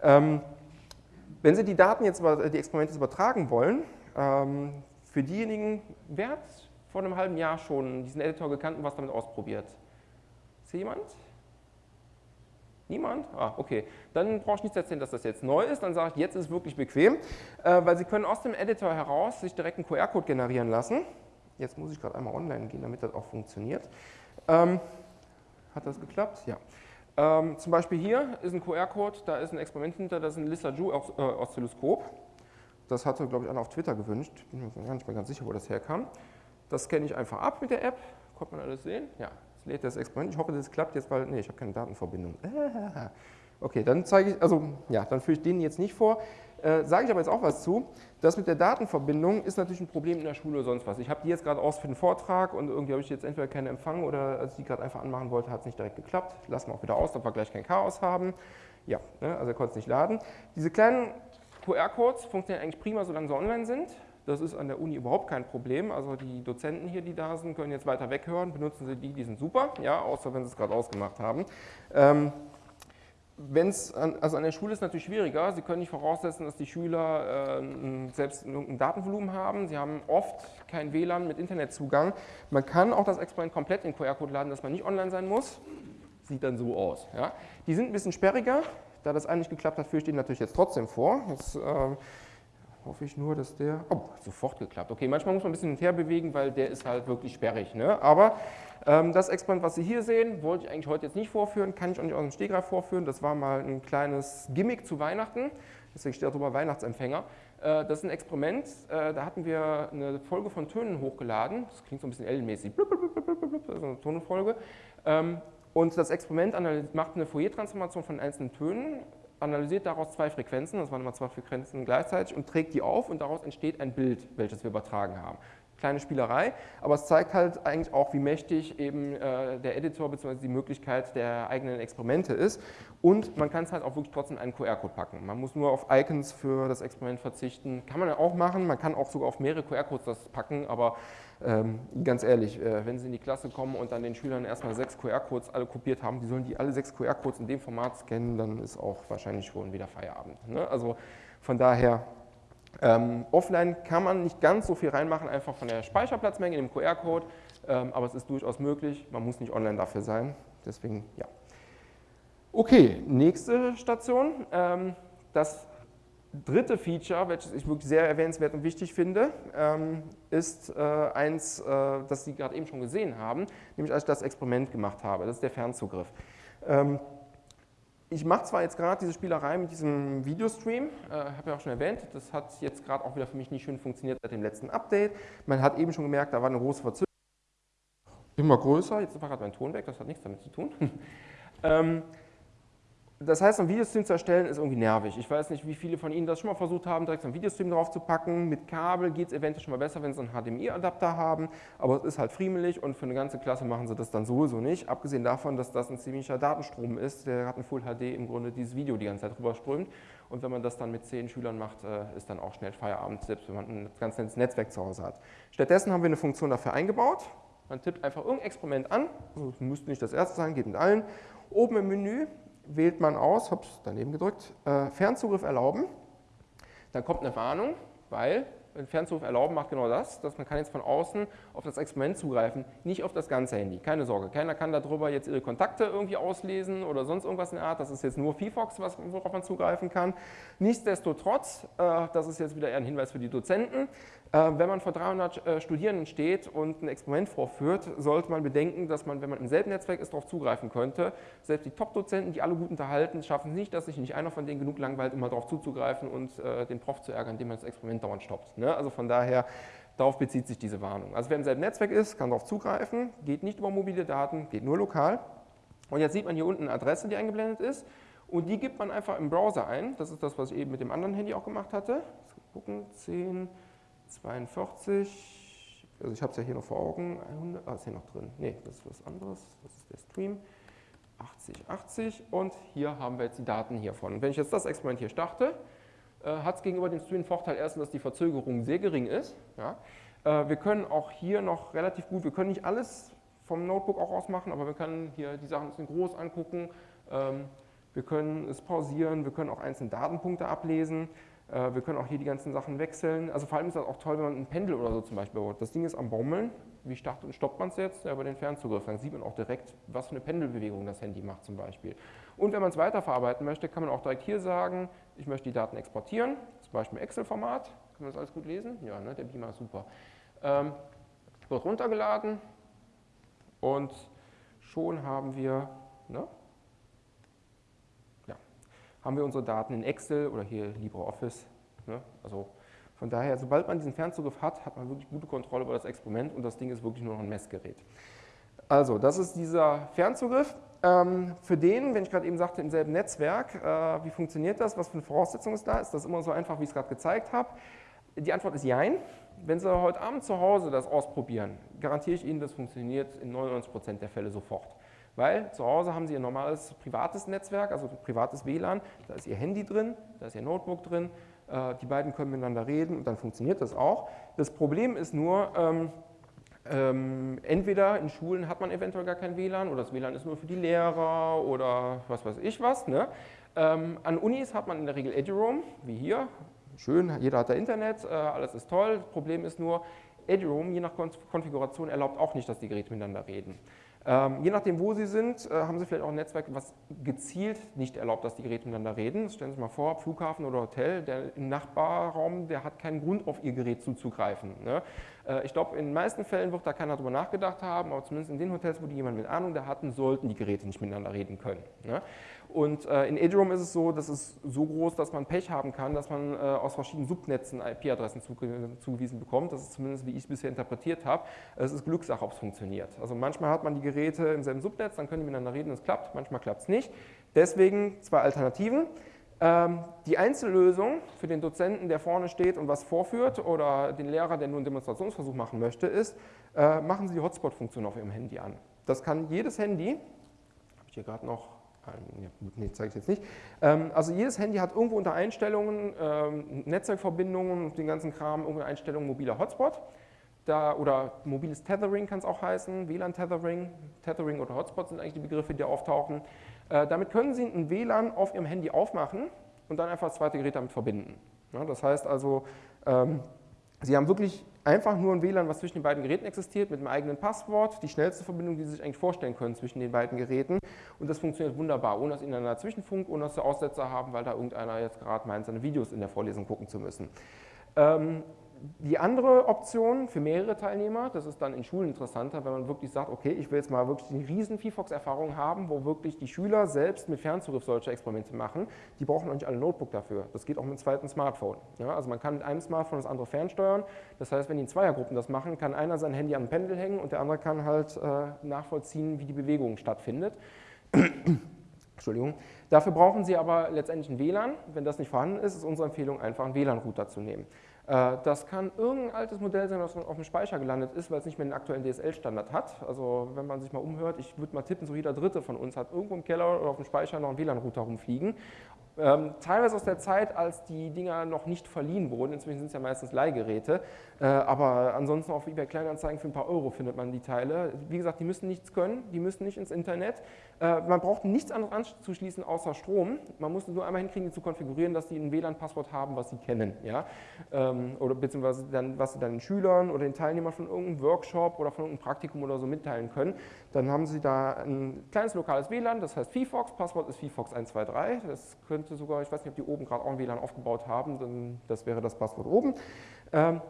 Ähm, wenn Sie die Daten jetzt, die Experimente übertragen wollen, ähm, für diejenigen, wer hat vor einem halben Jahr schon diesen Editor gekannt und was damit ausprobiert? Ist hier jemand? Niemand? Ah, okay. Dann brauche ich nicht erzählen, dass das jetzt neu ist. Dann sage ich, jetzt ist es wirklich bequem, äh, weil Sie können aus dem Editor heraus sich direkt einen QR-Code generieren lassen. Jetzt muss ich gerade einmal online gehen, damit das auch funktioniert. Ähm, hat das geklappt? Ja. Ähm, zum Beispiel hier ist ein QR-Code, da ist ein Experiment hinter, das ist ein Lissajou-Oszilloskop. Das hatte, glaube ich, einer auf Twitter gewünscht. Bin mir gar nicht mehr ganz sicher, wo das herkam. Das scanne ich einfach ab mit der App. Konnte man alles sehen? Ja, lädt das Experiment. Ich hoffe, das klappt jetzt, weil, nee, ich habe keine Datenverbindung. [laughs] Okay, dann zeige ich, also ja, dann führe ich den jetzt nicht vor. Äh, Sage ich aber jetzt auch was zu. Das mit der Datenverbindung ist natürlich ein Problem in der Schule oder sonst was. Ich habe die jetzt gerade aus für den Vortrag und irgendwie habe ich jetzt entweder keinen Empfang oder als ich die gerade einfach anmachen wollte, hat es nicht direkt geklappt. Lassen wir auch wieder aus, damit wir gleich kein Chaos haben. Ja, ne, also er konnte es nicht laden. Diese kleinen QR-Codes funktionieren eigentlich prima, solange sie online sind. Das ist an der Uni überhaupt kein Problem. Also die Dozenten hier, die da sind, können jetzt weiter weghören. Benutzen Sie die, die sind super, ja, außer wenn Sie es gerade ausgemacht haben. Ähm, wenn's an, also an der Schule ist es natürlich schwieriger. Sie können nicht voraussetzen, dass die Schüler äh, selbst ein Datenvolumen haben. Sie haben oft kein WLAN mit Internetzugang. Man kann auch das Experiment komplett in QR-Code laden, dass man nicht online sein muss. Sieht dann so aus. Ja. Die sind ein bisschen sperriger. Da das eigentlich geklappt hat, führe ich den natürlich jetzt trotzdem vor. Jetzt äh, hoffe ich nur, dass der... Oh, sofort geklappt. Okay, manchmal muss man ein bisschen her bewegen, weil der ist halt wirklich sperrig. Ne? Aber ähm, das Experiment, was Sie hier sehen, wollte ich eigentlich heute jetzt nicht vorführen, kann ich auch nicht aus dem Stegreif vorführen. Das war mal ein kleines Gimmick zu Weihnachten, deswegen steht darüber Weihnachtsempfänger. Äh, das ist ein Experiment, äh, da hatten wir eine Folge von Tönen hochgeladen, das klingt so ein bisschen L-mäßig, also eine Tonfolge. Ähm, und das Experiment macht eine Fourier-Transformation von einzelnen Tönen, analysiert daraus zwei Frequenzen, das waren immer zwei Frequenzen gleichzeitig, und trägt die auf und daraus entsteht ein Bild, welches wir übertragen haben kleine Spielerei, aber es zeigt halt eigentlich auch, wie mächtig eben äh, der Editor bzw. die Möglichkeit der eigenen Experimente ist und man kann es halt auch wirklich trotzdem einen QR-Code packen. Man muss nur auf Icons für das Experiment verzichten, kann man ja auch machen, man kann auch sogar auf mehrere QR-Codes das packen, aber ähm, ganz ehrlich, äh, wenn Sie in die Klasse kommen und dann den Schülern erstmal sechs QR-Codes alle kopiert haben, die sollen die alle sechs QR-Codes in dem Format scannen, dann ist auch wahrscheinlich schon wieder Feierabend. Ne? Also von daher ähm, offline kann man nicht ganz so viel reinmachen, einfach von der Speicherplatzmenge in dem QR-Code, ähm, aber es ist durchaus möglich, man muss nicht online dafür sein, deswegen ja. Okay, nächste Station, ähm, das dritte Feature, welches ich wirklich sehr erwähnenswert und wichtig finde, ähm, ist äh, eins, äh, das Sie gerade eben schon gesehen haben, nämlich als ich das Experiment gemacht habe, das ist der Fernzugriff. Ähm, ich mache zwar jetzt gerade diese Spielerei mit diesem Videostream, äh, habe ja auch schon erwähnt, das hat jetzt gerade auch wieder für mich nicht schön funktioniert seit dem letzten Update. Man hat eben schon gemerkt, da war eine große Verzögerung. Immer größer, jetzt war gerade mein Ton weg, das hat nichts damit zu tun. [laughs] das heißt, einen Videostream zu erstellen ist irgendwie nervig. Ich weiß nicht, wie viele von Ihnen das schon mal versucht haben, direkt so einen Videostream drauf zu packen. Mit Kabel geht es eventuell schon mal besser, wenn Sie einen HDMI-Adapter haben, aber es ist halt friemelig und für eine ganze Klasse machen Sie das dann sowieso nicht. Abgesehen davon, dass das ein ziemlicher Datenstrom ist, der hat ein Full HD im Grunde dieses Video die ganze Zeit rüberströmt. Und wenn man das dann mit zehn Schülern macht, äh, ist dann auch schnell Feierabend, selbst wenn man ein ganz nettes Netzwerk zu Hause hat. Stattdessen haben wir eine Funktion dafür eingebaut. Man tippt einfach irgendein Experiment an, also müsste nicht das erste sein, geht mit allen. Oben im Menü wählt man aus, ups, daneben gedrückt, äh, Fernzugriff erlauben. Dann kommt eine Warnung, weil Fernzugriff erlauben macht genau das, dass man kann jetzt von außen auf das Experiment zugreifen, nicht auf das ganze Handy. Keine Sorge, keiner kann darüber jetzt ihre Kontakte irgendwie auslesen oder sonst irgendwas in der Art. Das ist jetzt nur VFox, worauf man zugreifen kann. Nichtsdestotrotz, äh, das ist jetzt wieder eher ein Hinweis für die Dozenten, wenn man vor 300 äh, Studierenden steht und ein Experiment vorführt, sollte man bedenken, dass man, wenn man im selben Netzwerk ist, darauf zugreifen könnte. Selbst die Top-Dozenten, die alle gut unterhalten, schaffen es nicht, dass sich nicht einer von denen genug langweilt, um mal darauf zuzugreifen und den Prof zu ärgern, indem man das Experiment dauernd stoppt. Ne? Also von daher, darauf bezieht sich diese Warnung. Also wer im selben Netzwerk ist, kann darauf zugreifen, geht nicht über mobile Daten, geht nur lokal. Und jetzt sieht man hier unten eine Adresse, die eingeblendet ist. Und die gibt man einfach im Browser ein. Das ist das, was ich eben mit dem anderen Handy auch gemacht hatte. Gucken, 10, 42, also ich habe es ja hier noch vor Augen, 100, ah, ist hier noch drin, nee, das ist was anderes, das ist der Stream, 80, 80 und hier haben wir jetzt die Daten hiervon. Und wenn ich jetzt das Experiment hier starte, äh, hat es gegenüber dem Stream Vorteil erstens, dass die Verzögerung sehr gering ist. Ja. Äh, wir können auch hier noch relativ gut, wir können nicht alles vom Notebook auch aus machen, aber wir können hier die Sachen ein bisschen groß angucken, ähm, wir können es pausieren, wir können auch einzelne Datenpunkte ablesen. Äh, wir können auch hier die ganzen Sachen wechseln. Also vor allem ist das auch toll, wenn man ein Pendel oder so zum Beispiel baut. Das Ding ist am Baumeln. Wie startet und stoppt man es jetzt? Ja, über den Fernzugriff. Dann sieht man auch direkt, was für eine Pendelbewegung das Handy macht zum Beispiel. Und wenn man es weiterverarbeiten möchte, kann man auch direkt hier sagen, ich möchte die Daten exportieren, zum Beispiel Excel-Format. Kann man das alles gut lesen? Ja, ne? der Beamer ist super. Ähm, wird runtergeladen und schon haben wir, ne? Haben wir unsere Daten in Excel oder hier LibreOffice. Ne? Also von daher, sobald man diesen Fernzugriff hat, hat man wirklich gute Kontrolle über das Experiment und das Ding ist wirklich nur noch ein Messgerät. Also, das ist dieser Fernzugriff. Ähm, für den, wenn ich gerade eben sagte, im selben Netzwerk, äh, wie funktioniert das? Was für eine Voraussetzung ist da? Ist das immer so einfach, wie ich es gerade gezeigt habe? Die Antwort ist Jein. Wenn Sie heute Abend zu Hause das ausprobieren, garantiere ich Ihnen, das funktioniert in 99% der Fälle sofort. Weil zu Hause haben Sie Ihr normales privates Netzwerk, also privates WLAN, da ist Ihr Handy drin, da ist Ihr Notebook drin, äh, die beiden können miteinander reden und dann funktioniert das auch. Das Problem ist nur, ähm, ähm, entweder in Schulen hat man eventuell gar kein WLAN oder das WLAN ist nur für die Lehrer oder was weiß ich was. Ne? Ähm, an Unis hat man in der Regel EduRoam, wie hier. Schön, jeder hat da Internet, äh, alles ist toll. Das Problem ist nur, EduRoam, je nach Konfiguration, erlaubt auch nicht, dass die Geräte miteinander reden. Ähm, je nachdem, wo Sie sind, äh, haben Sie vielleicht auch ein Netzwerk, was gezielt nicht erlaubt, dass die Geräte miteinander reden. Stellen Sie sich mal vor, Flughafen oder Hotel, der Nachbarraum, der hat keinen Grund, auf Ihr Gerät zuzugreifen. Ne? Äh, ich glaube, in den meisten Fällen wird da keiner darüber nachgedacht haben, aber zumindest in den Hotels, wo die jemand mit Ahnung da hatten, sollten die Geräte nicht miteinander reden können. Ne? Und äh, in Edgeroom ist es so, dass es so groß, dass man Pech haben kann, dass man äh, aus verschiedenen Subnetzen IP-Adressen zugewiesen bekommt. Das ist zumindest, wie ich es bisher interpretiert habe. Es ist Glückssache, ob es funktioniert. Also manchmal hat man die Geräte im selben Subnetz, dann können die miteinander reden, es klappt, manchmal klappt es nicht. Deswegen zwei Alternativen. Ähm, die Einzellösung für den Dozenten, der vorne steht und was vorführt oder den Lehrer, der nur einen Demonstrationsversuch machen möchte, ist, äh, machen Sie die Hotspot-Funktion auf Ihrem Handy an. Das kann jedes Handy, habe ich hier gerade noch Nee, zeige ich jetzt nicht. Ähm, also jedes Handy hat irgendwo unter Einstellungen, ähm, Netzwerkverbindungen und den ganzen Kram, irgendwo Einstellungen mobiler Hotspot. Da, oder mobiles Tethering kann es auch heißen, WLAN-Tethering. Tethering oder Hotspot sind eigentlich die Begriffe, die auftauchen. Äh, damit können Sie ein WLAN auf Ihrem Handy aufmachen und dann einfach das zweite Gerät damit verbinden. das heißt also, ähm, Sie haben wirklich einfach nur ein WLAN, was zwischen den beiden Geräten existiert, mit einem eigenen Passwort, die schnellste Verbindung, die Sie sich eigentlich vorstellen können zwischen den beiden Geräten. Und das funktioniert wunderbar, ohne dass Ihnen einer Zwischenfunk, ohne dass Sie Aussetzer haben, weil da irgendeiner jetzt gerade meint, seine Videos in der Vorlesung gucken zu müssen. Ähm, die andere Option für mehrere Teilnehmer, das ist dann in Schulen interessanter, wenn man wirklich sagt, okay, ich will jetzt mal wirklich eine riesen VFox-Erfahrung haben, wo wirklich die Schüler selbst mit Fernzugriff solche Experimente machen, die brauchen auch nicht alle Notebook dafür. Das geht auch mit einem zweiten Smartphone. Ja, also man kann mit einem Smartphone das andere fernsteuern. Das heißt, wenn die in Zweiergruppen das machen, kann einer sein Handy an ein Pendel hängen und der andere kann halt äh, nachvollziehen, wie die Bewegung stattfindet. [coughs] Entschuldigung. Dafür brauchen Sie aber letztendlich ein WLAN. Wenn das nicht vorhanden ist, ist unsere Empfehlung, einfach einen WLAN-Router zu nehmen. Äh, das kann irgendein altes Modell sein, was auf dem Speicher gelandet ist, weil es nicht mehr den aktuellen DSL-Standard hat. Also wenn man sich mal umhört, ich würde mal tippen, so jeder Dritte von uns hat irgendwo im Keller oder auf dem Speicher noch einen WLAN-Router rumfliegen. Ähm, teilweise aus der Zeit, als die Dinger noch nicht verliehen wurden, inzwischen sind es ja meistens Leihgeräte, äh, aber ansonsten auf eBay Kleinanzeigen für ein paar Euro findet man die Teile. Wie gesagt, die müssen nichts können, die müssen nicht ins Internet. Äh, man braucht nichts anderes anzuschließen außer Strom. Man muss nur einmal hinkriegen, die zu konfigurieren, dass die ein WLAN-Passwort haben, was sie kennen. Ja? Ähm, oder beziehungsweise dann, was sie dann den Schülern oder den Teilnehmern von irgendeinem Workshop oder von irgendeinem Praktikum oder so mitteilen können. Dann haben sie da ein kleines lokales WLAN, das heißt VFox, Passwort ist VFox123. Das könnte sogar, ich weiß nicht, ob die oben gerade auch ein WLAN aufgebaut haben, dann das wäre das Passwort oben. Ähm,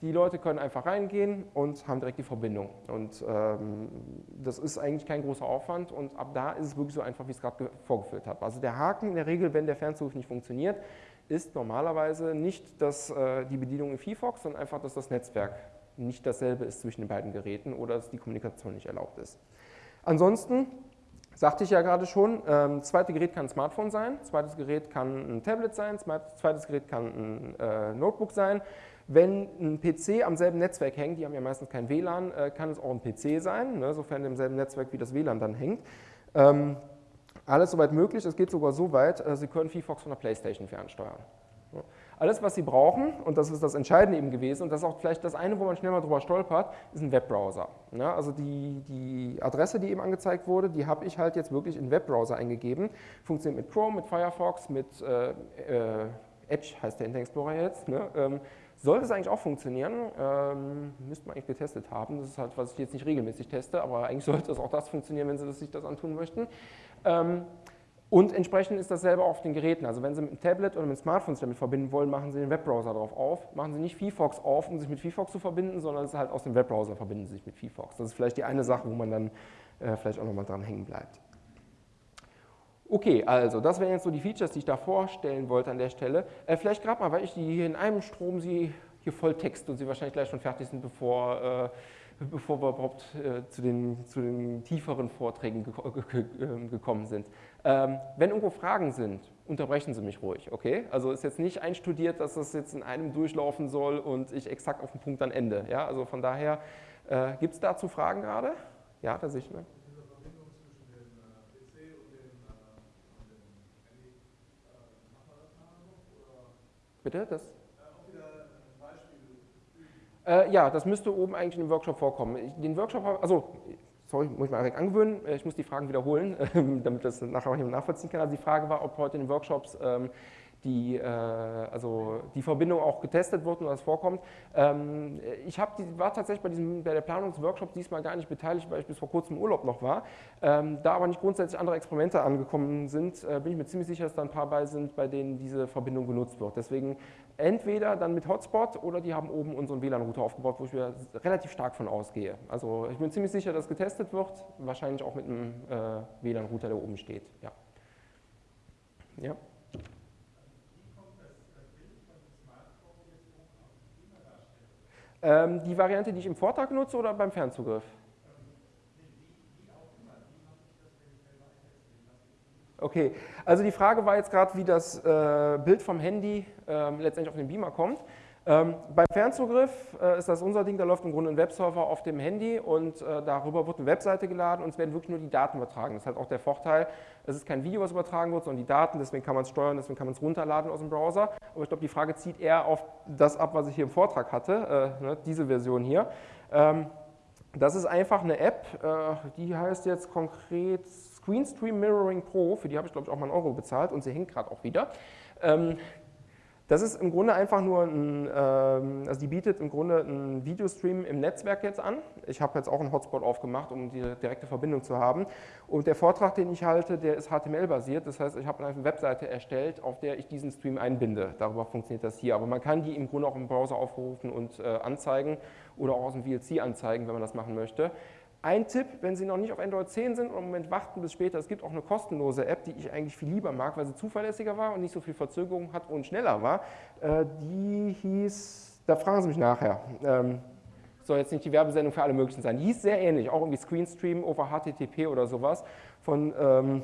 die Leute können einfach reingehen und haben direkt die Verbindung. Und ähm, das ist eigentlich kein großer Aufwand und ab da ist es wirklich so einfach, wie ich es gerade vorgeführt habe. Also der Haken in der Regel, wenn der Fernzugriff nicht funktioniert, ist normalerweise nicht dass, äh, die Bedienung in VFox, sondern einfach, dass das Netzwerk nicht dasselbe ist zwischen den beiden Geräten oder dass die Kommunikation nicht erlaubt ist. Ansonsten sagte ich ja gerade schon, ähm, zweites Gerät kann ein Smartphone sein, zweites Gerät kann ein Tablet sein, zweites Gerät kann ein äh, Notebook sein. Wenn ein PC am selben Netzwerk hängt, die haben ja meistens kein WLAN, äh, kann es auch ein PC sein, ne, sofern im selben Netzwerk wie das WLAN dann hängt. Ähm, alles soweit möglich, es geht sogar so weit, äh, Sie können VFox von der Playstation fernsteuern. Alles, was Sie brauchen, und das ist das Entscheidende eben gewesen, und das ist auch vielleicht das eine, wo man schnell mal drüber stolpert, ist ein Webbrowser. Ja, also die, die Adresse, die eben angezeigt wurde, die habe ich halt jetzt wirklich in Webbrowser eingegeben. Funktioniert mit Chrome, mit Firefox, mit äh, äh, Edge heißt der Internet Explorer jetzt. Ne? Ähm, sollte es eigentlich auch funktionieren, ähm, müsste man eigentlich getestet haben. Das ist halt, was ich jetzt nicht regelmäßig teste, aber eigentlich [laughs] sollte es auch das funktionieren, wenn Sie sich das antun möchten. Ähm, Und entsprechend ist dasselbe auf den Geräten. Also wenn Sie mit einem Tablet oder mit einem Smartphone sich damit verbinden wollen, machen Sie den Webbrowser darauf auf. Machen Sie nicht VFox auf, um sich mit VFox zu verbinden, sondern es ist halt aus dem Webbrowser verbinden Sie sich mit VFox. Das ist vielleicht die eine Sache, wo man dann äh, vielleicht auch nochmal dran hängen bleibt. Okay, also das wären jetzt so die Features, die ich da vorstellen wollte an der Stelle. Äh, vielleicht gerade mal, weil ich die hier in einem Strom Sie hier voll text und Sie wahrscheinlich gleich schon fertig sind, bevor äh, bevor wir überhaupt äh, zu, den, zu, den, tieferen Vorträgen ähm, gekommen sind. Ähm, wenn irgendwo Fragen sind, unterbrechen Sie mich ruhig, okay? Also ist jetzt nicht einstudiert, dass das jetzt in einem durchlaufen soll und ich exakt auf den Punkt dann ende. Ja? Also von daher, äh, gibt es dazu Fragen gerade? Ja, da sehe ich. Ne? Bitte? Das? Äh, ja, das müsste oben eigentlich im Workshop vorkommen. Den Workshop, also, sorry, muss ich mal direkt angewöhnen, äh, ich muss die Fragen wiederholen, [laughs] damit das nachher auch jemand nachvollziehen kann. Also die Frage war, ob heute in den Workshops ähm, die, äh, also die Verbindung auch getestet wird und das vorkommt. Ähm, ich hab, die, war tatsächlich bei, diesem, bei der Planungsworkshop diesmal gar nicht beteiligt, weil ich bis vor kurzem im Urlaub noch war. Ähm, da aber nicht grundsätzlich andere Experimente angekommen sind, äh, bin ich mir ziemlich sicher, dass da ein paar bei sind, bei denen diese Verbindung genutzt wird. Deswegen entweder dann mit Hotspot oder die haben oben unseren WLAN-Router aufgebaut, wo ich wieder relativ stark von ausgehe. Also ich bin ziemlich sicher, dass getestet wird, wahrscheinlich auch mit einem äh, WLAN-Router, der oben steht. Ja. ja. Ähm, die Variante, die ich im Vortrag nutze oder beim Fernzugriff? Okay, also die Frage war jetzt gerade, wie das äh, Bild vom Handy äh, letztendlich auf den Beamer kommt. Ähm, beim Fernzugriff äh, ist das unser Ding, da läuft im Grunde ein Webserver auf dem Handy und äh, darüber wird eine Webseite geladen und es werden wirklich nur die Daten übertragen. Das ist halt auch der Vorteil, es ist kein Video, was übertragen wird, sondern die Daten, deswegen kann man es steuern, deswegen kann man es runterladen aus dem Browser. Aber ich glaube, die Frage zieht eher auf das ab, was ich hier im Vortrag hatte, äh, ne, diese Version hier. Ähm, das ist einfach eine App, äh, die heißt jetzt konkret Screenstream Mirroring Pro, für die habe ich glaube ich auch mal einen Euro bezahlt und sie hängt gerade auch wieder. Ähm, das ist im Grunde einfach nur ein, ähm, also die bietet im Grunde einen Videostream im Netzwerk jetzt an. Ich habe jetzt auch einen Hotspot aufgemacht, um die direkte Verbindung zu haben. Und der Vortrag, den ich halte, der ist HTML-basiert. Das heißt, ich habe eine Webseite erstellt, auf der ich diesen Stream einbinde. Darüber funktioniert das hier. Aber man kann die im Grunde auch im Browser aufrufen und äh, anzeigen oder auch aus dem VLC anzeigen, wenn man das machen möchte. Ein Tipp, wenn Sie noch nicht auf Android 10 sind und im Moment warten bis später, es gibt auch eine kostenlose App, die ich eigentlich viel lieber mag, weil sie zuverlässiger war und nicht so viel Verzögerung hat und schneller war. Äh, die hieß, da fragen Sie mich nachher, ähm, soll jetzt nicht die Werbesendung für alle möglichen sein. Die hieß sehr ähnlich, auch irgendwie Screenstream over HTTP oder sowas. Von, ähm,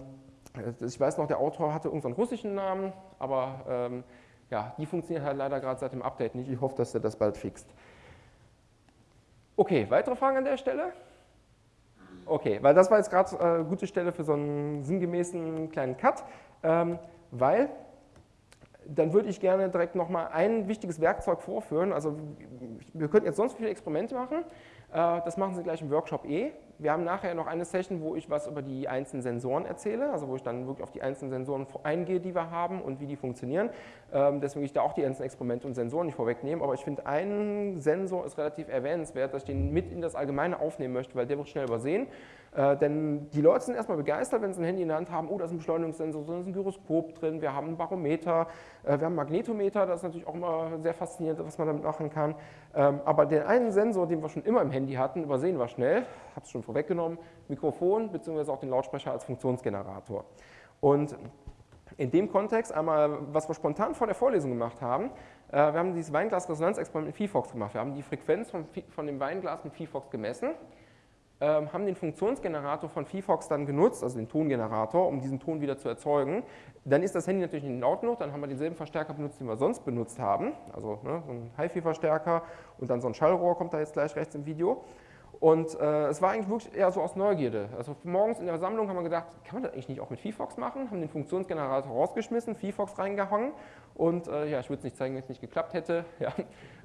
ich weiß noch, der Autor hatte irgendeinen russischen Namen, aber ähm, ja, die funktioniert halt leider gerade seit dem Update nicht. Ich hoffe, dass er das bald fixt. Okay, weitere Fragen an der Stelle? Okay, weil das war jetzt gerade eine äh, gute Stelle für so einen sinngemäßen kleinen Cut, ähm, weil dann würde ich gerne direkt nochmal ein wichtiges Werkzeug vorführen. Also wir könnten jetzt sonst viele Experimente machen, äh, das machen Sie gleich im Workshop eh. Wir haben nachher noch eine Session, wo ich was über die einzelnen Sensoren erzähle, also wo ich dann wirklich auf die einzelnen Sensoren eingehe, die wir haben und wie die funktionieren. Ähm, deswegen will ich da auch die einzelnen Experimente und Sensoren nicht vorwegnehmen, aber ich finde, ein Sensor ist relativ erwähnenswert, dass ich den mit in das Allgemeine aufnehmen möchte, weil der wird schnell übersehen. Äh, denn die Leute sind erstmal begeistert, wenn sie ein Handy in der Hand haben, oh, da ist ein Beschleunigungssensor, da ist ein Gyroskop drin, wir haben ein Barometer, äh, wir haben einen Magnetometer, das ist natürlich auch immer sehr faszinierend, was man damit machen kann. Ähm, aber den einen Sensor, den wir schon immer im Handy hatten, übersehen wir schnell, habe es schon vorweggenommen, Mikrofon bzw. auch den Lautsprecher als Funktionsgenerator. Und in dem Kontext einmal, was wir spontan vor der Vorlesung gemacht haben, äh, wir haben dieses Weinglas-Resonanzexperiment mit VFox gemacht. Wir haben die Frequenz von, von dem Weinglas mit VFox gemessen haben den Funktionsgenerator von VFox dann genutzt, also den Tongenerator, um diesen Ton wieder zu erzeugen. Dann ist das Handy natürlich nicht laut genug, dann haben wir denselben Verstärker benutzt, den wir sonst benutzt haben, also ne, so ein HiFi-Verstärker und dann so ein Schallrohr kommt da jetzt gleich rechts im Video. Und äh, es war eigentlich wirklich eher so aus Neugierde. Also morgens in der Sammlung haben wir gedacht, kann man das eigentlich nicht auch mit VFox machen? Haben den Funktionsgenerator rausgeschmissen, VFox reingehangen und äh, ja, ich würde es nicht zeigen, wenn es nicht geklappt hätte. [laughs] Ja,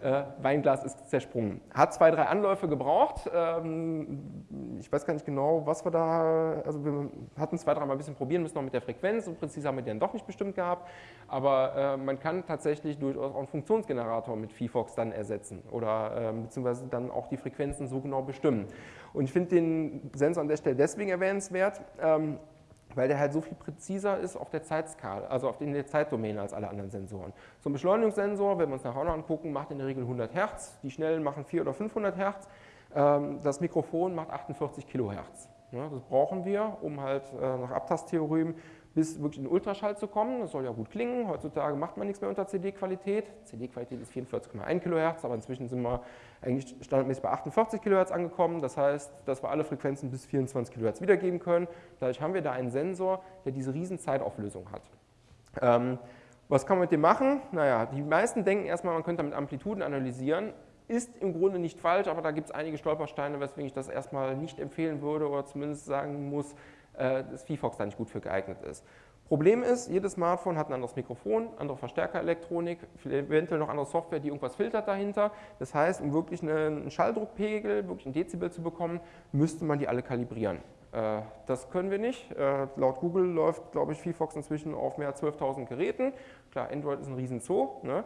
äh, Weinglas ist zersprungen. Hat zwei, drei Anläufe gebraucht. Ähm, ich weiß gar nicht genau, was wir da, also wir hatten zwei, dreimal ein bisschen probieren müssen, noch mit der Frequenz. Und präzise haben wir den doch nicht bestimmt gehabt. Aber äh, man kann tatsächlich durchaus auch einen Funktionsgenerator mit VFox dann ersetzen oder ähm, beziehungsweise dann auch die Frequenzen so genau bestimmen. Und ich finde den Sensor an der Stelle deswegen erwähnenswert, ähm, weil der halt so viel präziser ist auf der Zeitskala, also auf der Zeitdomäne als alle anderen Sensoren. So ein Beschleunigungssensor, wenn wir uns nachher noch angucken, macht in der Regel 100 Hertz, die schnellen machen 400 oder 500 Hertz, ähm, das Mikrofon macht 48 Kilohertz. Das brauchen wir, um halt äh, nach Abtasttheorem bis wirklich in Ultraschall zu kommen. Das soll ja gut klingen. Heutzutage macht man nichts mehr unter CD-Qualität. CD-Qualität ist 44,1 Kilohertz, aber inzwischen sind wir eigentlich standardmäßig bei 48 Kilohertz angekommen. Das heißt, dass wir alle Frequenzen bis 24 Kilohertz wiedergeben können. Dadurch haben wir da einen Sensor, der diese riesen Zeitauflösung hat. Ähm, was kann man mit dem machen? Naja, die meisten denken erstmal, man könnte damit Amplituden analysieren. Ist im Grunde nicht falsch, aber da gibt es einige Stolpersteine, weswegen ich das erstmal nicht empfehlen würde oder zumindest sagen muss, äh, dass VFox da nicht gut für geeignet ist. Problem ist, jedes Smartphone hat ein anderes Mikrofon, andere Verstärkerelektronik, eventuell noch andere Software, die irgendwas filtert dahinter. Das heißt, um wirklich einen Schalldruckpegel, wirklich ein Dezibel zu bekommen, müsste man die alle kalibrieren. Äh, das können wir nicht. Äh, laut Google läuft, glaube ich, VFox inzwischen auf mehr als 12.000 Geräten. Klar, Android ist ein Riesenzoo. Ne?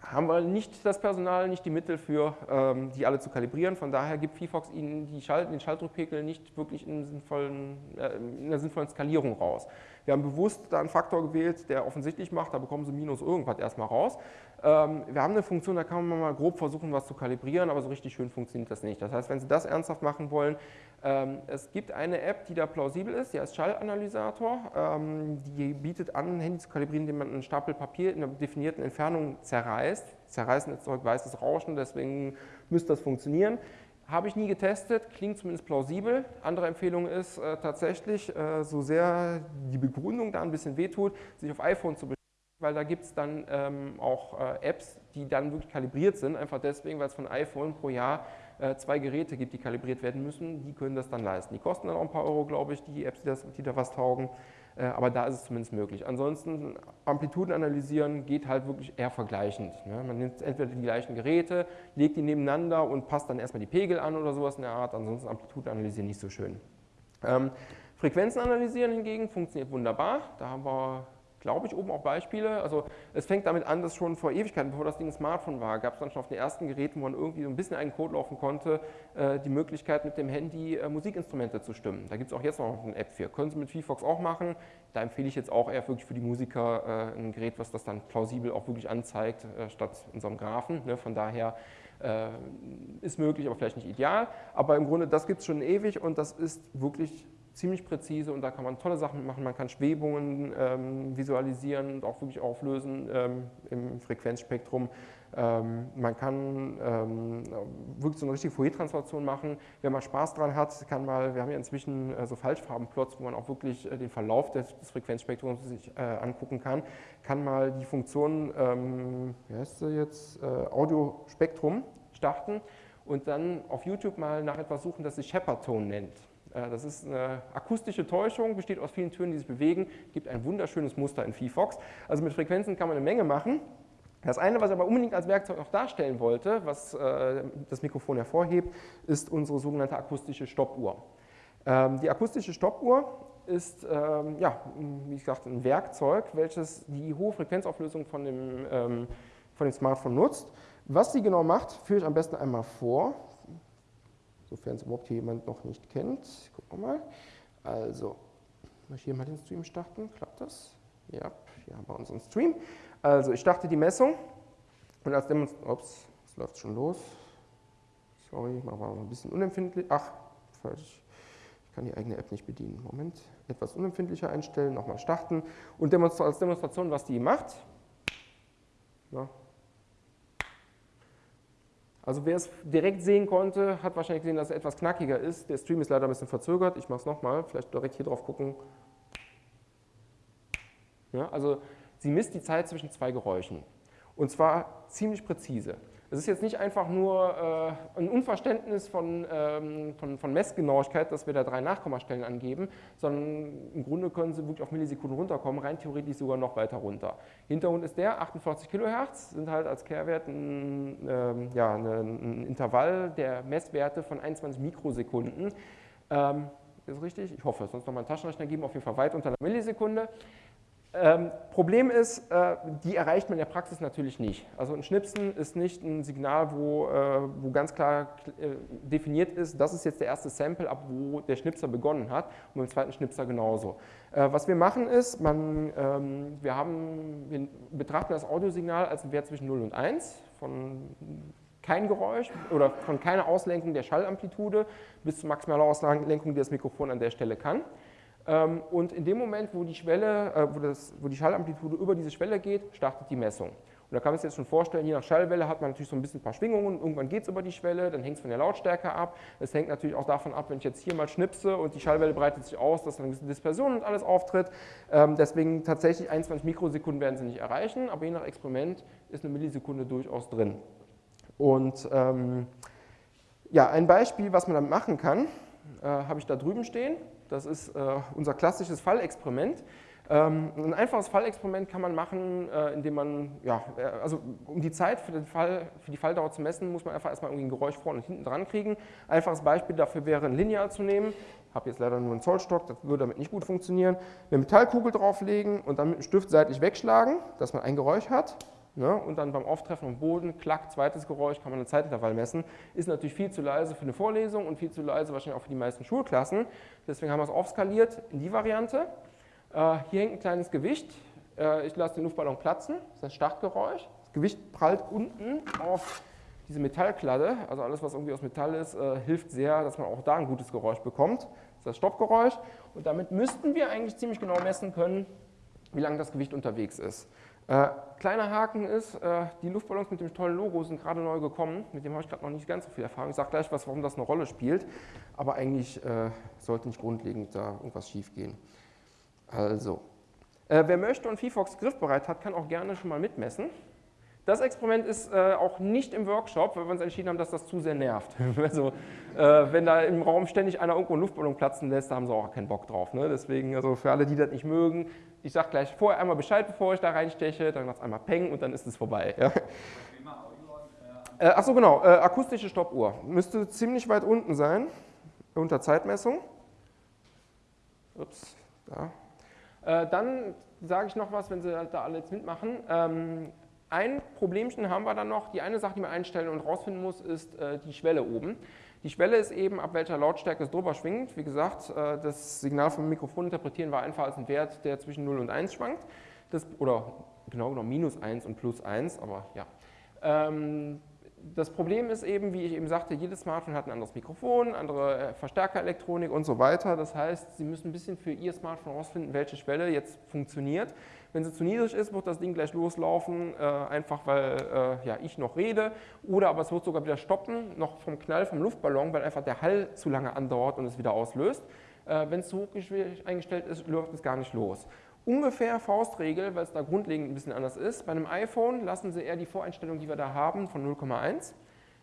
Haben wir nicht das Personal, nicht die Mittel für, ähm, die alle zu kalibrieren. Von daher gibt VFox Ihnen Schalt, den Schalldruckpegel nicht wirklich in, sinnvollen, äh, in einer sinnvollen Skalierung raus. Wir haben bewusst da einen Faktor gewählt, der offensichtlich macht, da bekommen Sie minus irgendwas erstmal raus. Ähm, wir haben eine Funktion, da kann man mal grob versuchen, was zu kalibrieren, aber so richtig schön funktioniert das nicht. Das heißt, wenn Sie das ernsthaft machen wollen, ähm, es gibt eine App, die da plausibel ist, die heißt Schallanalysator. Ähm, die bietet an, ein Handy zu kalibrieren, indem man einen Stapel Papier in einer definierten Entfernung zerreißt. Zerreißen erzeugt weißes Rauschen, deswegen müsste das funktionieren. Habe ich nie getestet, klingt zumindest plausibel. Andere Empfehlung ist äh, tatsächlich, äh, so sehr die Begründung da ein bisschen wehtut, sich auf iPhone zu beschäftigen, weil da gibt es dann ähm, auch äh, Apps, die dann wirklich kalibriert sind, einfach deswegen, weil es von iPhone pro Jahr äh, zwei Geräte gibt, die kalibriert werden müssen, die können das dann leisten. Die kosten dann auch ein paar Euro, glaube ich, die Apps, die, das, die da was taugen, äh, aber da ist es zumindest möglich. Ansonsten Amplituden analysieren geht halt wirklich eher vergleichend. Ne? Man nimmt entweder die gleichen Geräte, legt die nebeneinander und passt dann erstmal die Pegel an oder sowas in der Art, ansonsten Amplituden analysieren nicht so schön. Ähm, Frequenzen analysieren hingegen funktioniert wunderbar. Da haben wir glaube ich, oben auch Beispiele. Also es fängt damit an, dass schon vor Ewigkeiten, bevor das Ding ein Smartphone war, gab es dann schon auf den ersten Geräten, wo man irgendwie so ein bisschen einen Code laufen konnte, äh, die Möglichkeit mit dem Handy äh, Musikinstrumente zu stimmen. Da gibt es auch jetzt noch eine App für. Können Sie mit VFox auch machen. Da empfehle ich jetzt auch eher wirklich für die Musiker äh, ein Gerät, was das dann plausibel auch wirklich anzeigt, statt in so einem Graphen. Ne? Von daher ist möglich, aber vielleicht nicht ideal. Aber im Grunde, das gibt es schon ewig und das ist wirklich ziemlich präzise und da kann man tolle Sachen machen. Man kann Schwebungen ähm, visualisieren und auch wirklich auflösen ähm, im Frequenzspektrum. Ähm, man kann ähm, wirklich so eine richtige Fourier-Transformation machen. Wer mal Spaß dran hat, kann mal, wir haben ja inzwischen äh, so Falschfarbenplots, wo man auch wirklich äh, den Verlauf des, des Frequenzspektrums sich äh, angucken kann, kann mal die Funktion, ähm, wie heißt sie jetzt, äh, Audiospektrum starten und dann auf YouTube mal nach etwas suchen, das sich Shepard-Tone nennt. Äh, das ist eine akustische Täuschung, besteht aus vielen Tönen, die sich bewegen, gibt ein wunderschönes Muster in VFox. Also mit Frequenzen kann man eine Menge machen. Das eine, was ich aber unbedingt als Werkzeug noch darstellen wollte, was äh, das Mikrofon hervorhebt, ist unsere sogenannte akustische Stoppuhr. Ähm, die akustische Stoppuhr ist, ähm, ja, wie gesagt, ein Werkzeug, welches die hohe Frequenzauflösung von dem, ähm, von dem Smartphone nutzt. Was sie genau macht, führe ich am besten einmal vor sofern es überhaupt hier jemand noch nicht kennt. Gucken wir mal. Also, ich hier mal den Stream starten. Klappt das? Ja, hier haben wir unseren Stream. Also, ich starte die Messung und als Demonstration, ups, es läuft schon los. Sorry, machen wir mal ein bisschen unempfindlich. Ach, falsch. Ich kann die eigene App nicht bedienen. Moment, etwas unempfindlicher einstellen, nochmal starten und als Demonstration, was die macht. Ja, also wer es direkt sehen konnte, hat wahrscheinlich gesehen, dass es etwas knackiger ist. Der Stream ist leider ein bisschen verzögert. Ich mache es nochmal, vielleicht direkt hier drauf gucken. Ja, also sie misst die Zeit zwischen zwei Geräuschen. Und zwar ziemlich präzise. Es ist jetzt nicht einfach nur äh, ein Unverständnis von, ähm, von, von, Messgenauigkeit, dass wir da drei Nachkommastellen angeben, sondern im Grunde können Sie wirklich auf Millisekunden runterkommen, rein theoretisch sogar noch weiter runter. Hintergrund ist der, 48 Kilohertz sind halt als Kehrwert ein, ähm, ja, ein Intervall der Messwerte von 21 Mikrosekunden. Ähm, ist richtig? Ich hoffe, sonst noch mal einen Taschenrechner geben, auf jeden Fall weit unter einer Millisekunde. Ähm, Problem ist, äh, die erreicht man in der Praxis natürlich nicht. Also ein Schnipsen ist nicht ein Signal, wo, äh, wo ganz klar äh, definiert ist, das ist jetzt der erste Sample, ab wo der Schnipser begonnen hat und beim zweiten Schnipser genauso. Äh, was wir machen ist, man, ähm, wir, haben, wir betrachten das Audiosignal als Wert zwischen 0 und 1 von kein Geräusch oder von keiner Auslenkung der Schallamplitude bis zur maximalen Auslenkung, die das Mikrofon an der Stelle kann. Ähm, und in dem Moment, wo die, Schwelle, äh, wo, das, wo die Schallamplitude über diese Schwelle geht, startet die Messung. Und da kann man sich jetzt schon vorstellen, je nach Schallwelle hat man natürlich so ein bisschen ein paar Schwingungen, irgendwann geht es über die Schwelle, dann hängt es von der Lautstärke ab. Es hängt natürlich auch davon ab, wenn ich jetzt hier mal schnipse und die Schallwelle breitet sich aus, dass dann eine Dispersion und alles auftritt. Ähm, deswegen tatsächlich 21 Mikrosekunden werden sie nicht erreichen, aber je nach Experiment ist eine Millisekunde durchaus drin. Und ähm, ja, ein Beispiel, was man damit machen kann, äh, habe ich da drüben stehen. Das ist äh, unser klassisches Fallexperiment. Ähm, ein einfaches Fallexperiment kann man machen, äh, indem man, ja, äh, also um die Zeit für, den Fall, für die Falldauer zu messen, muss man einfach erstmal irgendwie ein Geräusch vorne und hinten dran kriegen. Einfaches Beispiel dafür wäre ein Lineal zu nehmen. Ich habe jetzt leider nur einen Zollstock, das würde damit nicht gut funktionieren. Eine Metallkugel drauflegen und dann mit dem Stift seitlich wegschlagen, dass man ein Geräusch hat. Ne? Und dann beim Auftreffen am Boden, klack, zweites Geräusch, kann man ein Zeitintervall messen. Ist natürlich viel zu leise für eine Vorlesung und viel zu leise wahrscheinlich auch für die meisten Schulklassen. Deswegen haben wir es aufskaliert in die Variante. Äh, hier hängt ein kleines Gewicht. Äh, ich lasse den Luftballon platzen, das ist das Startgeräusch. Das Gewicht prallt unten auf diese Metallkladde, also alles, was irgendwie aus Metall ist, äh, hilft sehr, dass man auch da ein gutes Geräusch bekommt. Das ist das Stoppgeräusch. Und damit müssten wir eigentlich ziemlich genau messen können, wie lange das Gewicht unterwegs ist. Äh, kleiner Haken ist, äh, die Luftballons mit dem tollen Logo sind gerade neu gekommen. Mit dem habe ich gerade noch nicht ganz so viel Erfahrung. Ich sage gleich was, warum das eine Rolle spielt. Aber eigentlich äh, sollte nicht grundlegend da irgendwas schief gehen. Also, äh, wer möchte und VFox griffbereit hat, kann auch gerne schon mal mitmessen. Das Experiment ist äh, auch nicht im Workshop, weil wir uns entschieden haben, dass das zu sehr nervt. [laughs] also, äh, wenn da im Raum ständig einer irgendwo einen Luftballon platzen lässt, da haben sie auch keinen Bock drauf. Ne? Deswegen, also für alle, die das nicht mögen, ich sage gleich vorher einmal Bescheid, bevor ich da reinsteche, dann macht es einmal Peng und dann ist es vorbei. Ja? Äh, Achso, genau, äh, akustische Stoppuhr. Müsste ziemlich weit unten sein, unter Zeitmessung. Ups, da. Äh, dann sage ich noch was, wenn Sie da alle jetzt mitmachen. Ähm, ein Problemchen haben wir dann noch. Die eine Sache, die man einstellen und rausfinden muss, ist äh, die Schwelle oben. Die Schwelle ist eben, ab welcher Lautstärke es drüber schwingt. Wie gesagt, äh, das Signal vom Mikrofon interpretieren wir einfach als einen Wert, der zwischen 0 und 1 schwankt. Das, oder genau genommen minus 1 und plus 1, aber ja. Ähm, das Problem ist eben, wie ich eben sagte, jedes Smartphone hat ein anderes Mikrofon, andere äh, Verstärkerelektronik und so weiter. Das heißt, Sie müssen ein bisschen für Ihr Smartphone herausfinden, welche Schwelle jetzt funktioniert. Wenn sie zu niedrig ist, wird das Ding gleich loslaufen, äh, einfach weil äh, ja, ich noch rede. Oder aber es wird sogar wieder stoppen, noch vom Knall vom Luftballon, weil einfach der Hall zu lange andauert und es wieder auslöst. Äh, Wenn es zu hoch eingestellt ist, läuft es gar nicht los. Ungefähr Faustregel, weil es da grundlegend ein bisschen anders ist. Bei einem iPhone lassen Sie eher die Voreinstellung, die wir da haben, von 0,1.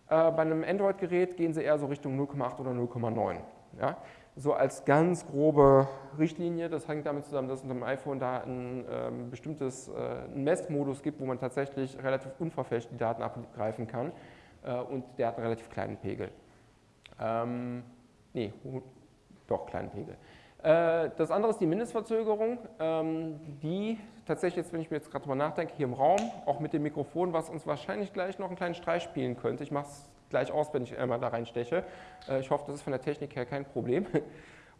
Äh, bei einem Android-Gerät gehen Sie eher so Richtung 0,8 oder 0,9. Ja? So als ganz grobe Richtlinie, das hängt damit zusammen, dass es unter dem iPhone da ein ähm, bestimmtes äh, Messmodus gibt, wo man tatsächlich relativ unverfälscht die Daten abgreifen kann äh, und der hat einen relativ kleinen Pegel. Ähm, nee, doch, kleinen Pegel. Äh, das andere ist die Mindestverzögerung, ähm, die tatsächlich jetzt, wenn ich mir jetzt gerade drüber nachdenke, hier im Raum, auch mit dem Mikrofon, was uns wahrscheinlich gleich noch einen kleinen Streich spielen könnte. Ich mache es gleich aus, wenn ich einmal da reinsteche. Äh, ich hoffe, das ist von der Technik her kein Problem. [laughs]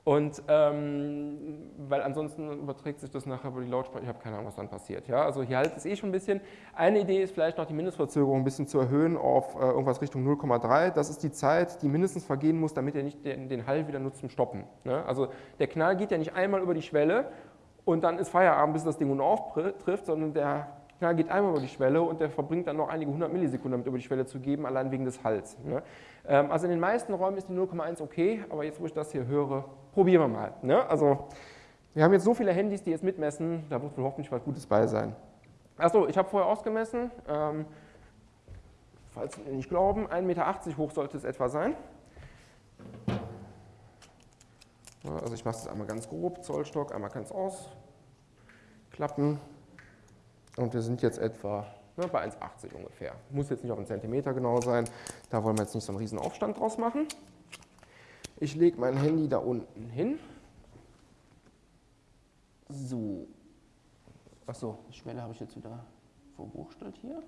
Und ähm, weil ansonsten überträgt sich das nachher über die Lautsprecher, ich habe keine Ahnung, was dann passiert. Ja? Also hier halt es eh schon ein bisschen. Eine Idee ist vielleicht noch die Mindestverzögerung ein bisschen zu erhöhen auf äh, irgendwas Richtung 0,3. Das ist die Zeit, die mindestens vergehen muss, damit er nicht den, den Hall wieder nutzt zum Stoppen. Ne? Also der Knall geht ja nicht einmal über die Schwelle und dann ist Feierabend, bis das Ding nun auftrifft, sondern der Knall geht einmal über die Schwelle und der verbringt dann noch einige hundert Millisekunden, damit über die Schwelle zu geben, allein wegen des Halls. Ne? Ähm, also in den meisten Räumen ist die 0,1 okay, aber jetzt, wo ich das hier höre, probieren wir mal. Ne? Also wir haben jetzt so viele Handys, die jetzt mitmessen, da wird wohl hoffentlich was Gutes bei sein. Achso, ich habe vorher ausgemessen, ähm, falls Sie nicht glauben, 1,80 Meter hoch sollte es etwa sein. Also ich mache es einmal ganz grob, Zollstock, einmal ganz ausklappen. Und wir sind jetzt etwa ne, bei 1,80 ungefähr. Muss jetzt nicht auf einen Zentimeter genau sein, da wollen wir jetzt nicht so einen riesen Aufstand draus machen. Ich lege mein Handy da unten hin. So, Achso, die Schwelle habe ich jetzt wieder verwurschtelt hier.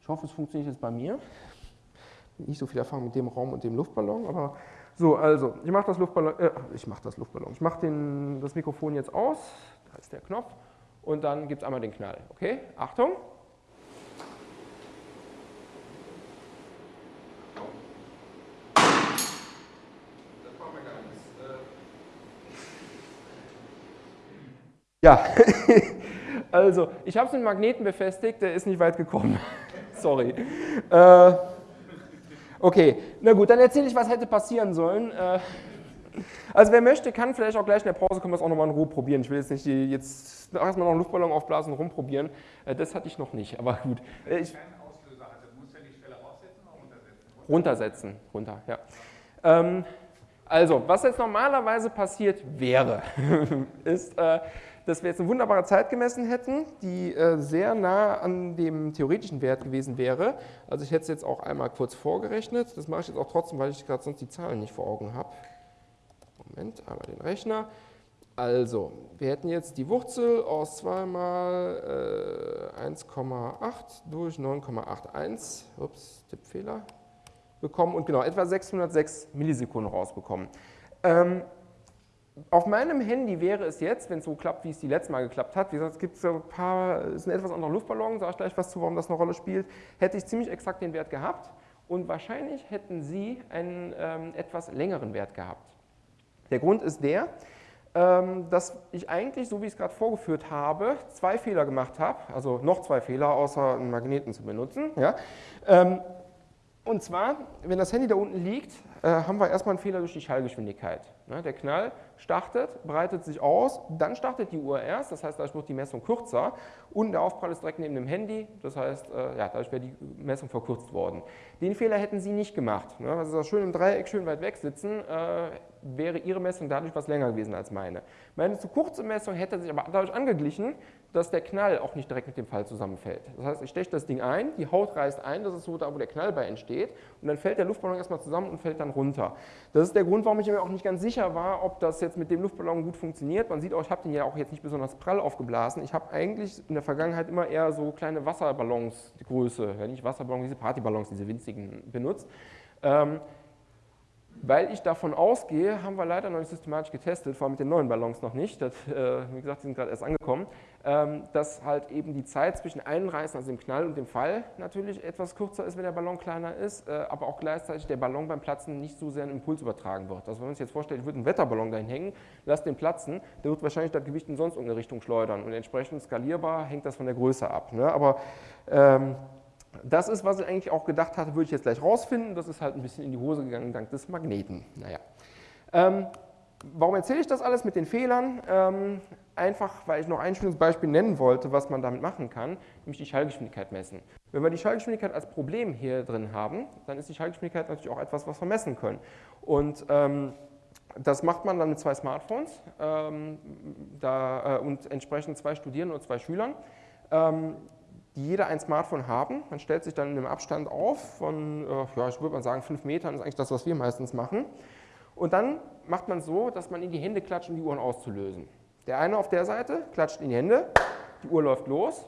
Ich hoffe, es funktioniert jetzt bei mir. Nicht so viel Erfahrung mit dem Raum und dem Luftballon, aber so, also, ich mache das Luftballon, äh, ich mache das Luftballon, ich mache das Mikrofon jetzt aus, da ist der Knopf und dann gibt es einmal den Knall. Okay, Achtung. Ja, [laughs] also ich habe es mit Magneten befestigt, der ist nicht weit gekommen. [laughs] Sorry. Äh, okay, na gut, dann erzähle ich, was hätte passieren sollen. Äh, also wer möchte, kann vielleicht auch gleich in der Pause, können wir es auch nochmal in Ruhe probieren. Ich will jetzt nicht die, jetzt erstmal noch einen Luftballon aufblasen und rumprobieren. Äh, das hatte ich noch nicht, aber gut. Äh, ich, runtersetzen, runter, ja. Ähm, also, was jetzt normalerweise passiert wäre, [laughs] ist, äh, dass wir jetzt eine wunderbare Zeit gemessen hätten, die äh, sehr nah an dem theoretischen Wert gewesen wäre. Also ich hätte es jetzt auch einmal kurz vorgerechnet. Das mache ich jetzt auch trotzdem, weil ich gerade sonst die Zahlen nicht vor Augen habe. Moment, einmal den Rechner. Also, wir hätten jetzt die Wurzel aus 2 mal äh, 1,8 durch 9,81, ups, Tippfehler, bekommen und genau etwa 606 Millisekunden rausbekommen. Ähm, auf meinem Handy wäre es jetzt, wenn es so klappt, wie es die letzte Mal geklappt hat, wie gesagt, es gibt so ein paar, es ist ein etwas anderer Luftballon, sage ich gleich was zu, warum das eine Rolle spielt, hätte ich ziemlich exakt den Wert gehabt und wahrscheinlich hätten Sie einen ähm, etwas längeren Wert gehabt. Der Grund ist der, ähm, dass ich eigentlich, so wie ich es gerade vorgeführt habe, zwei Fehler gemacht habe, also noch zwei Fehler, außer einen Magneten zu benutzen. Ja. Ähm, und zwar, wenn das Handy da unten liegt, haben wir erstmal einen Fehler durch die Schallgeschwindigkeit. Ne, der Knall startet, breitet sich aus, dann startet die Uhr erst, das heißt, dadurch wird die Messung kürzer und der Aufprall ist direkt neben dem Handy, das heißt, äh, ja, dadurch wäre die Messung verkürzt worden. Den Fehler hätten Sie nicht gemacht. Ne? Also schön im Dreieck, schön weit weg sitzen, äh, wäre Ihre Messung dadurch was länger gewesen als meine. Meine zu kurze Messung hätte sich aber dadurch angeglichen, dass der Knall auch nicht direkt mit dem Fall zusammenfällt. Das heißt, ich steche das Ding ein, die Haut reißt ein, das ist so da, wo der Knall bei entsteht und dann fällt der Luftballon erstmal zusammen und fällt dann runter. Das ist der Grund, warum ich mir auch nicht ganz sicher war, ob das jetzt mit dem Luftballon gut funktioniert. Man sieht auch, ich habe den ja auch jetzt nicht besonders prall aufgeblasen. Ich habe eigentlich in der Vergangenheit immer eher so kleine Wasserballons, die Größe, ja nicht Wasserballons, diese Partyballons, diese winzigen benutzt. Ähm, weil ich davon ausgehe, haben wir leider noch nicht systematisch getestet, vor allem mit den neuen Ballons noch nicht, das, äh, wie gesagt, die sind gerade erst angekommen, dass halt eben die Zeit zwischen Einreißen, also dem Knall und dem Fall natürlich etwas kürzer ist, wenn der Ballon kleiner ist, äh, aber auch gleichzeitig der Ballon beim Platzen nicht so sehr einen Impuls übertragen wird. Also wenn man sich jetzt vorstellt, ich würde einen Wetterballon dahin hängen, lasse den platzen, der wird wahrscheinlich das Gewicht in sonst irgendeine Richtung schleudern und entsprechend skalierbar hängt das von der Größe ab. Ne? Aber ähm, das ist, was ich eigentlich auch gedacht hatte, würde ich jetzt gleich rausfinden. Das ist halt ein bisschen in die Hose gegangen dank des Magneten. Naja. Ähm, warum erzähle ich das alles mit den Fehlern? Ähm, einfach, weil ich noch ein schönes Beispiel nennen wollte, was man damit machen kann, nämlich die Schallgeschwindigkeit messen. Wenn wir die Schallgeschwindigkeit als Problem hier drin haben, dann ist die Schallgeschwindigkeit natürlich auch etwas, was wir messen können. Und ähm, das macht man dann mit zwei Smartphones ähm, da, äh, und entsprechend zwei Studierenden und zwei Schülern. Ähm, die jeder ein Smartphone haben. Man stellt sich dann in einem Abstand auf von, äh, ja, ich würde mal sagen, fünf Metern, ist eigentlich das, was wir meistens machen. Und dann macht man so, dass man in die Hände klatscht, um die Uhren auszulösen. Der eine auf der Seite klatscht in die Hände, die Uhr läuft los.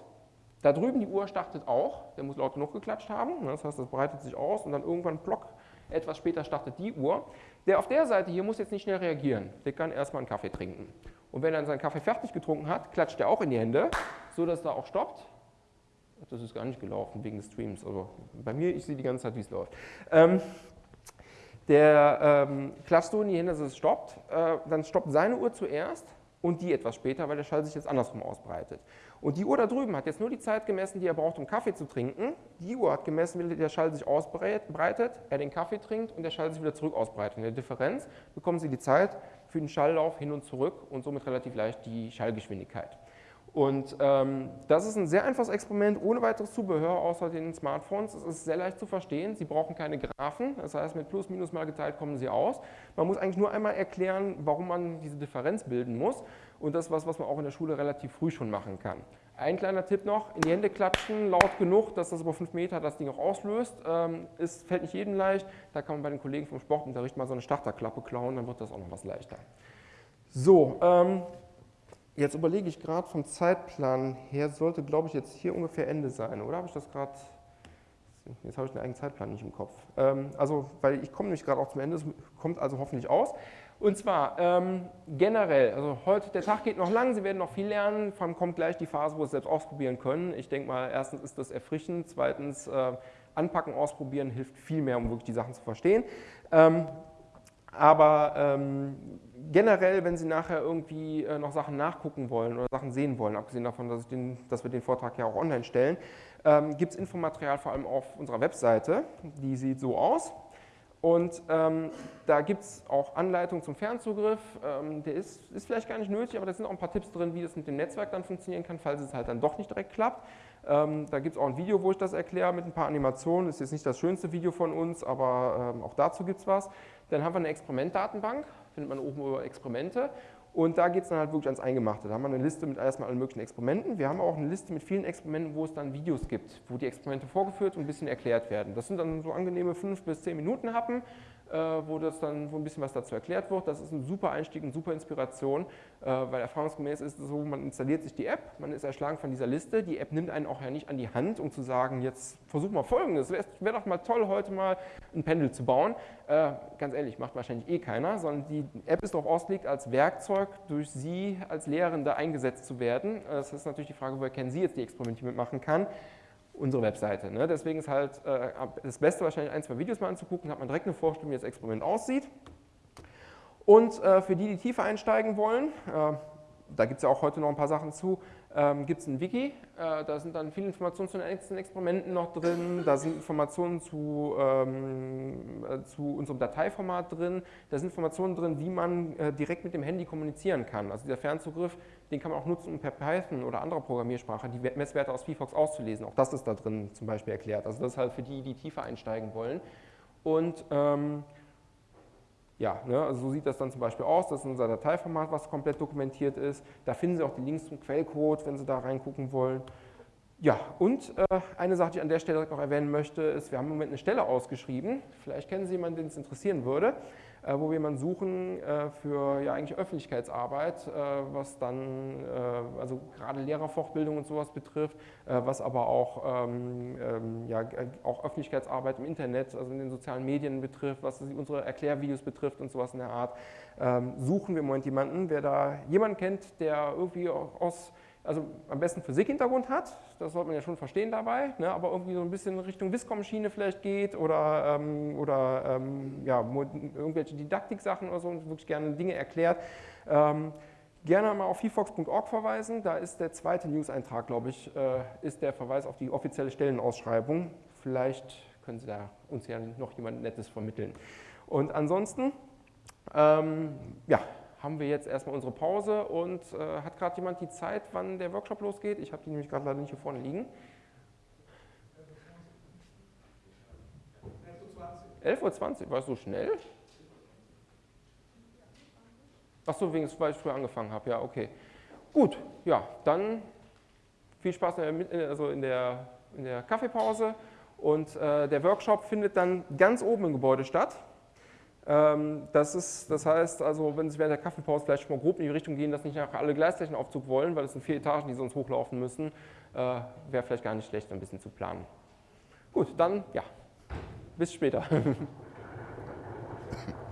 Da drüben die Uhr startet auch, der muss laut genug geklatscht haben, ne, das heißt, das breitet sich aus und dann irgendwann plock, etwas später startet die Uhr. Der auf der Seite hier muss jetzt nicht schnell reagieren, der kann erstmal einen Kaffee trinken. Und wenn er seinen Kaffee fertig getrunken hat, klatscht er auch in die Hände, so dass er auch stoppt das ist gar nicht gelaufen wegen des Streams, aber bei mir, ich sehe die ganze Zeit, wie es läuft. Ähm, der ähm, Cluster in die Hände, dass es stoppt, äh, dann stoppt seine Uhr zuerst und die etwas später, weil der Schall sich jetzt andersrum ausbreitet. Und die Uhr da drüben hat jetzt nur die Zeit gemessen, die er braucht, um Kaffee zu trinken. Die Uhr hat gemessen, wie der Schall sich ausbreitet, er den Kaffee trinkt und der Schall sich wieder zurück ausbreitet. In der Differenz bekommen Sie die Zeit für den Schalllauf hin und zurück und somit relativ leicht die Schallgeschwindigkeit. Und ähm, das ist ein sehr einfaches Experiment, ohne weiteres Zubehör außer den Smartphones. Es ist sehr leicht zu verstehen. Sie brauchen keine Graphen, das heißt mit Plus, Minus mal geteilt kommen Sie aus. Man muss eigentlich nur einmal erklären, warum man diese Differenz bilden muss. Und das ist was, was man auch in der Schule relativ früh schon machen kann. Ein kleiner Tipp noch, in die Hände klatschen, laut genug, dass das über 5 Meter das Ding auch auslöst. Ähm, fällt nicht jedem leicht, da kann man bei den Kollegen vom Sportunterricht mal so eine Starterklappe klauen, dann wird das auch noch was leichter. So, ähm, Jetzt überlege ich gerade vom Zeitplan her, sollte glaube ich jetzt hier ungefähr Ende sein, oder habe ich das gerade, jetzt habe ich den eigenen Zeitplan nicht im Kopf. Ähm, also, weil ich komme nämlich gerade auch zum Ende, es kommt also hoffentlich aus. Und zwar ähm, generell, also heute, der Tag geht noch lang, Sie werden noch viel lernen, vor allem kommt gleich die Phase, wo Sie es selbst ausprobieren können. Ich denke mal, erstens ist das erfrischend, zweitens äh, anpacken, ausprobieren hilft viel mehr, um wirklich die Sachen zu verstehen. Ähm, aber ähm, generell, wenn Sie nachher irgendwie äh, noch Sachen nachgucken wollen oder Sachen sehen wollen, abgesehen davon, dass, den, dass wir den Vortrag ja auch online stellen, ähm, gibt es Infomaterial vor allem auf unserer Webseite. Die sieht so aus. Und ähm, da gibt es auch Anleitungen zum Fernzugriff. Ähm, der ist, ist, vielleicht gar nicht nötig, aber da sind auch ein paar Tipps drin, wie das mit dem Netzwerk dann funktionieren kann, falls es halt dann doch nicht direkt klappt. Ähm, da gibt es auch ein Video, wo ich das erkläre mit ein paar Animationen. Ist jetzt nicht das schönste Video von uns, aber ähm, auch dazu gibt es was. Dann haben wir eine Experimentdatenbank, findet man oben über Experimente. Und da geht es dann halt wirklich ans Eingemachte. Da haben wir eine Liste mit erstmal allen möglichen Experimenten. Wir haben auch eine Liste mit vielen Experimenten, wo es dann Videos gibt, wo die Experimente vorgeführt und ein bisschen erklärt werden. Das sind dann so angenehme fünf bis zehn Minuten Happen, äh, wo das dann wo ein bisschen was dazu erklärt wird. Das ist ein super Einstieg, eine super Inspiration, weil erfahrungsgemäß ist es so, man installiert sich die App, man ist erschlagen von dieser Liste. Die App nimmt einen auch ja nicht an die Hand, um zu sagen, jetzt versuch mal Folgendes. Wäre wär doch mal toll, heute mal ein Pendel zu bauen. Äh, ganz ehrlich, macht wahrscheinlich eh keiner, sondern die App ist darauf ausgelegt, als Werkzeug durch Sie als Lehrende eingesetzt zu werden. Das ist natürlich die Frage, woher kennen Sie jetzt die Experimente, die man machen kann unsere Webseite. Ne? Deswegen ist halt äh, das Beste wahrscheinlich ein, zwei Videos mal anzugucken, hat man direkt eine Vorstellung, wie das Experiment aussieht. Und äh, für die, die tiefer einsteigen wollen, äh, da gibt es ja auch heute noch ein paar Sachen zu, ähm, gibt es ein Wiki, äh, da sind dann viele Informationen zu den nächsten Experimenten noch drin, da sind Informationen zu, ähm, äh, zu unserem Dateiformat drin, da sind Informationen drin, wie man äh, direkt mit dem Handy kommunizieren kann. Also dieser Fernzugriff, den kann man auch nutzen, um per Python oder anderer Programmiersprache die Messwerte aus VFox auszulesen. Auch das ist da drin zum Beispiel erklärt. Also das ist halt für die, die tiefer einsteigen wollen. Und ähm, ja, ne, also so sieht das dann zum Beispiel aus, das ist unser Dateiformat, was komplett dokumentiert ist. Da finden Sie auch die Links zum Quellcode, wenn Sie da reingucken wollen. Ja, und äh, eine Sache, die ich an der Stelle noch erwähnen möchte, ist, wir haben im Moment eine Stelle ausgeschrieben. Vielleicht kennen Sie jemanden, den es interessieren würde. Äh, wo wir jemanden suchen äh, für ja eigentlich Öffentlichkeitsarbeit, äh, was dann also gerade Lehrerfortbildung und sowas betrifft, was aber auch, ähm, ähm, ja, auch Öffentlichkeitsarbeit im Internet, also in den sozialen Medien betrifft, was unsere Erklärvideos betrifft und sowas in der Art, ähm, suchen wir im Moment jemanden. Wer da jemanden kennt, der irgendwie aus also am besten Physik-Hintergrund hat, das sollte man ja schon verstehen dabei, ne, aber irgendwie so ein bisschen Richtung Viscom-Schiene vielleicht geht oder, ähm, oder ähm, ja, irgendwelche Didaktik-Sachen oder so und wirklich gerne Dinge erklärt. Ähm, gerne mal auf hifox.org verweisen, da ist der zweite News-Eintrag, glaube ich, äh, ist der Verweis auf die offizielle Stellenausschreibung. Vielleicht können Sie da uns ja noch jemand Nettes vermitteln. Und ansonsten, ähm, ja, haben wir jetzt erstmal unsere Pause und äh, hat gerade jemand die Zeit, wann der Workshop losgeht? Ich habe die nämlich gerade leider nicht hier vorne liegen. 11.20 Uhr, war es so schnell? Achso, weil ich früher angefangen habe, ja, okay. Gut, ja, dann viel Spaß in der, also in der, in der Kaffeepause und äh, der Workshop findet dann ganz oben im Gebäude statt. Ähm, das, ist, das heißt also, wenn Sie während der Kaffeepause vielleicht schon mal grob in die Richtung gehen, dass nicht alle gleich einen Aufzug wollen, weil es sind vier Etagen, die sonst hochlaufen müssen, äh, wäre vielleicht gar nicht schlecht, ein bisschen zu planen. Gut, dann ja, bis später. [laughs]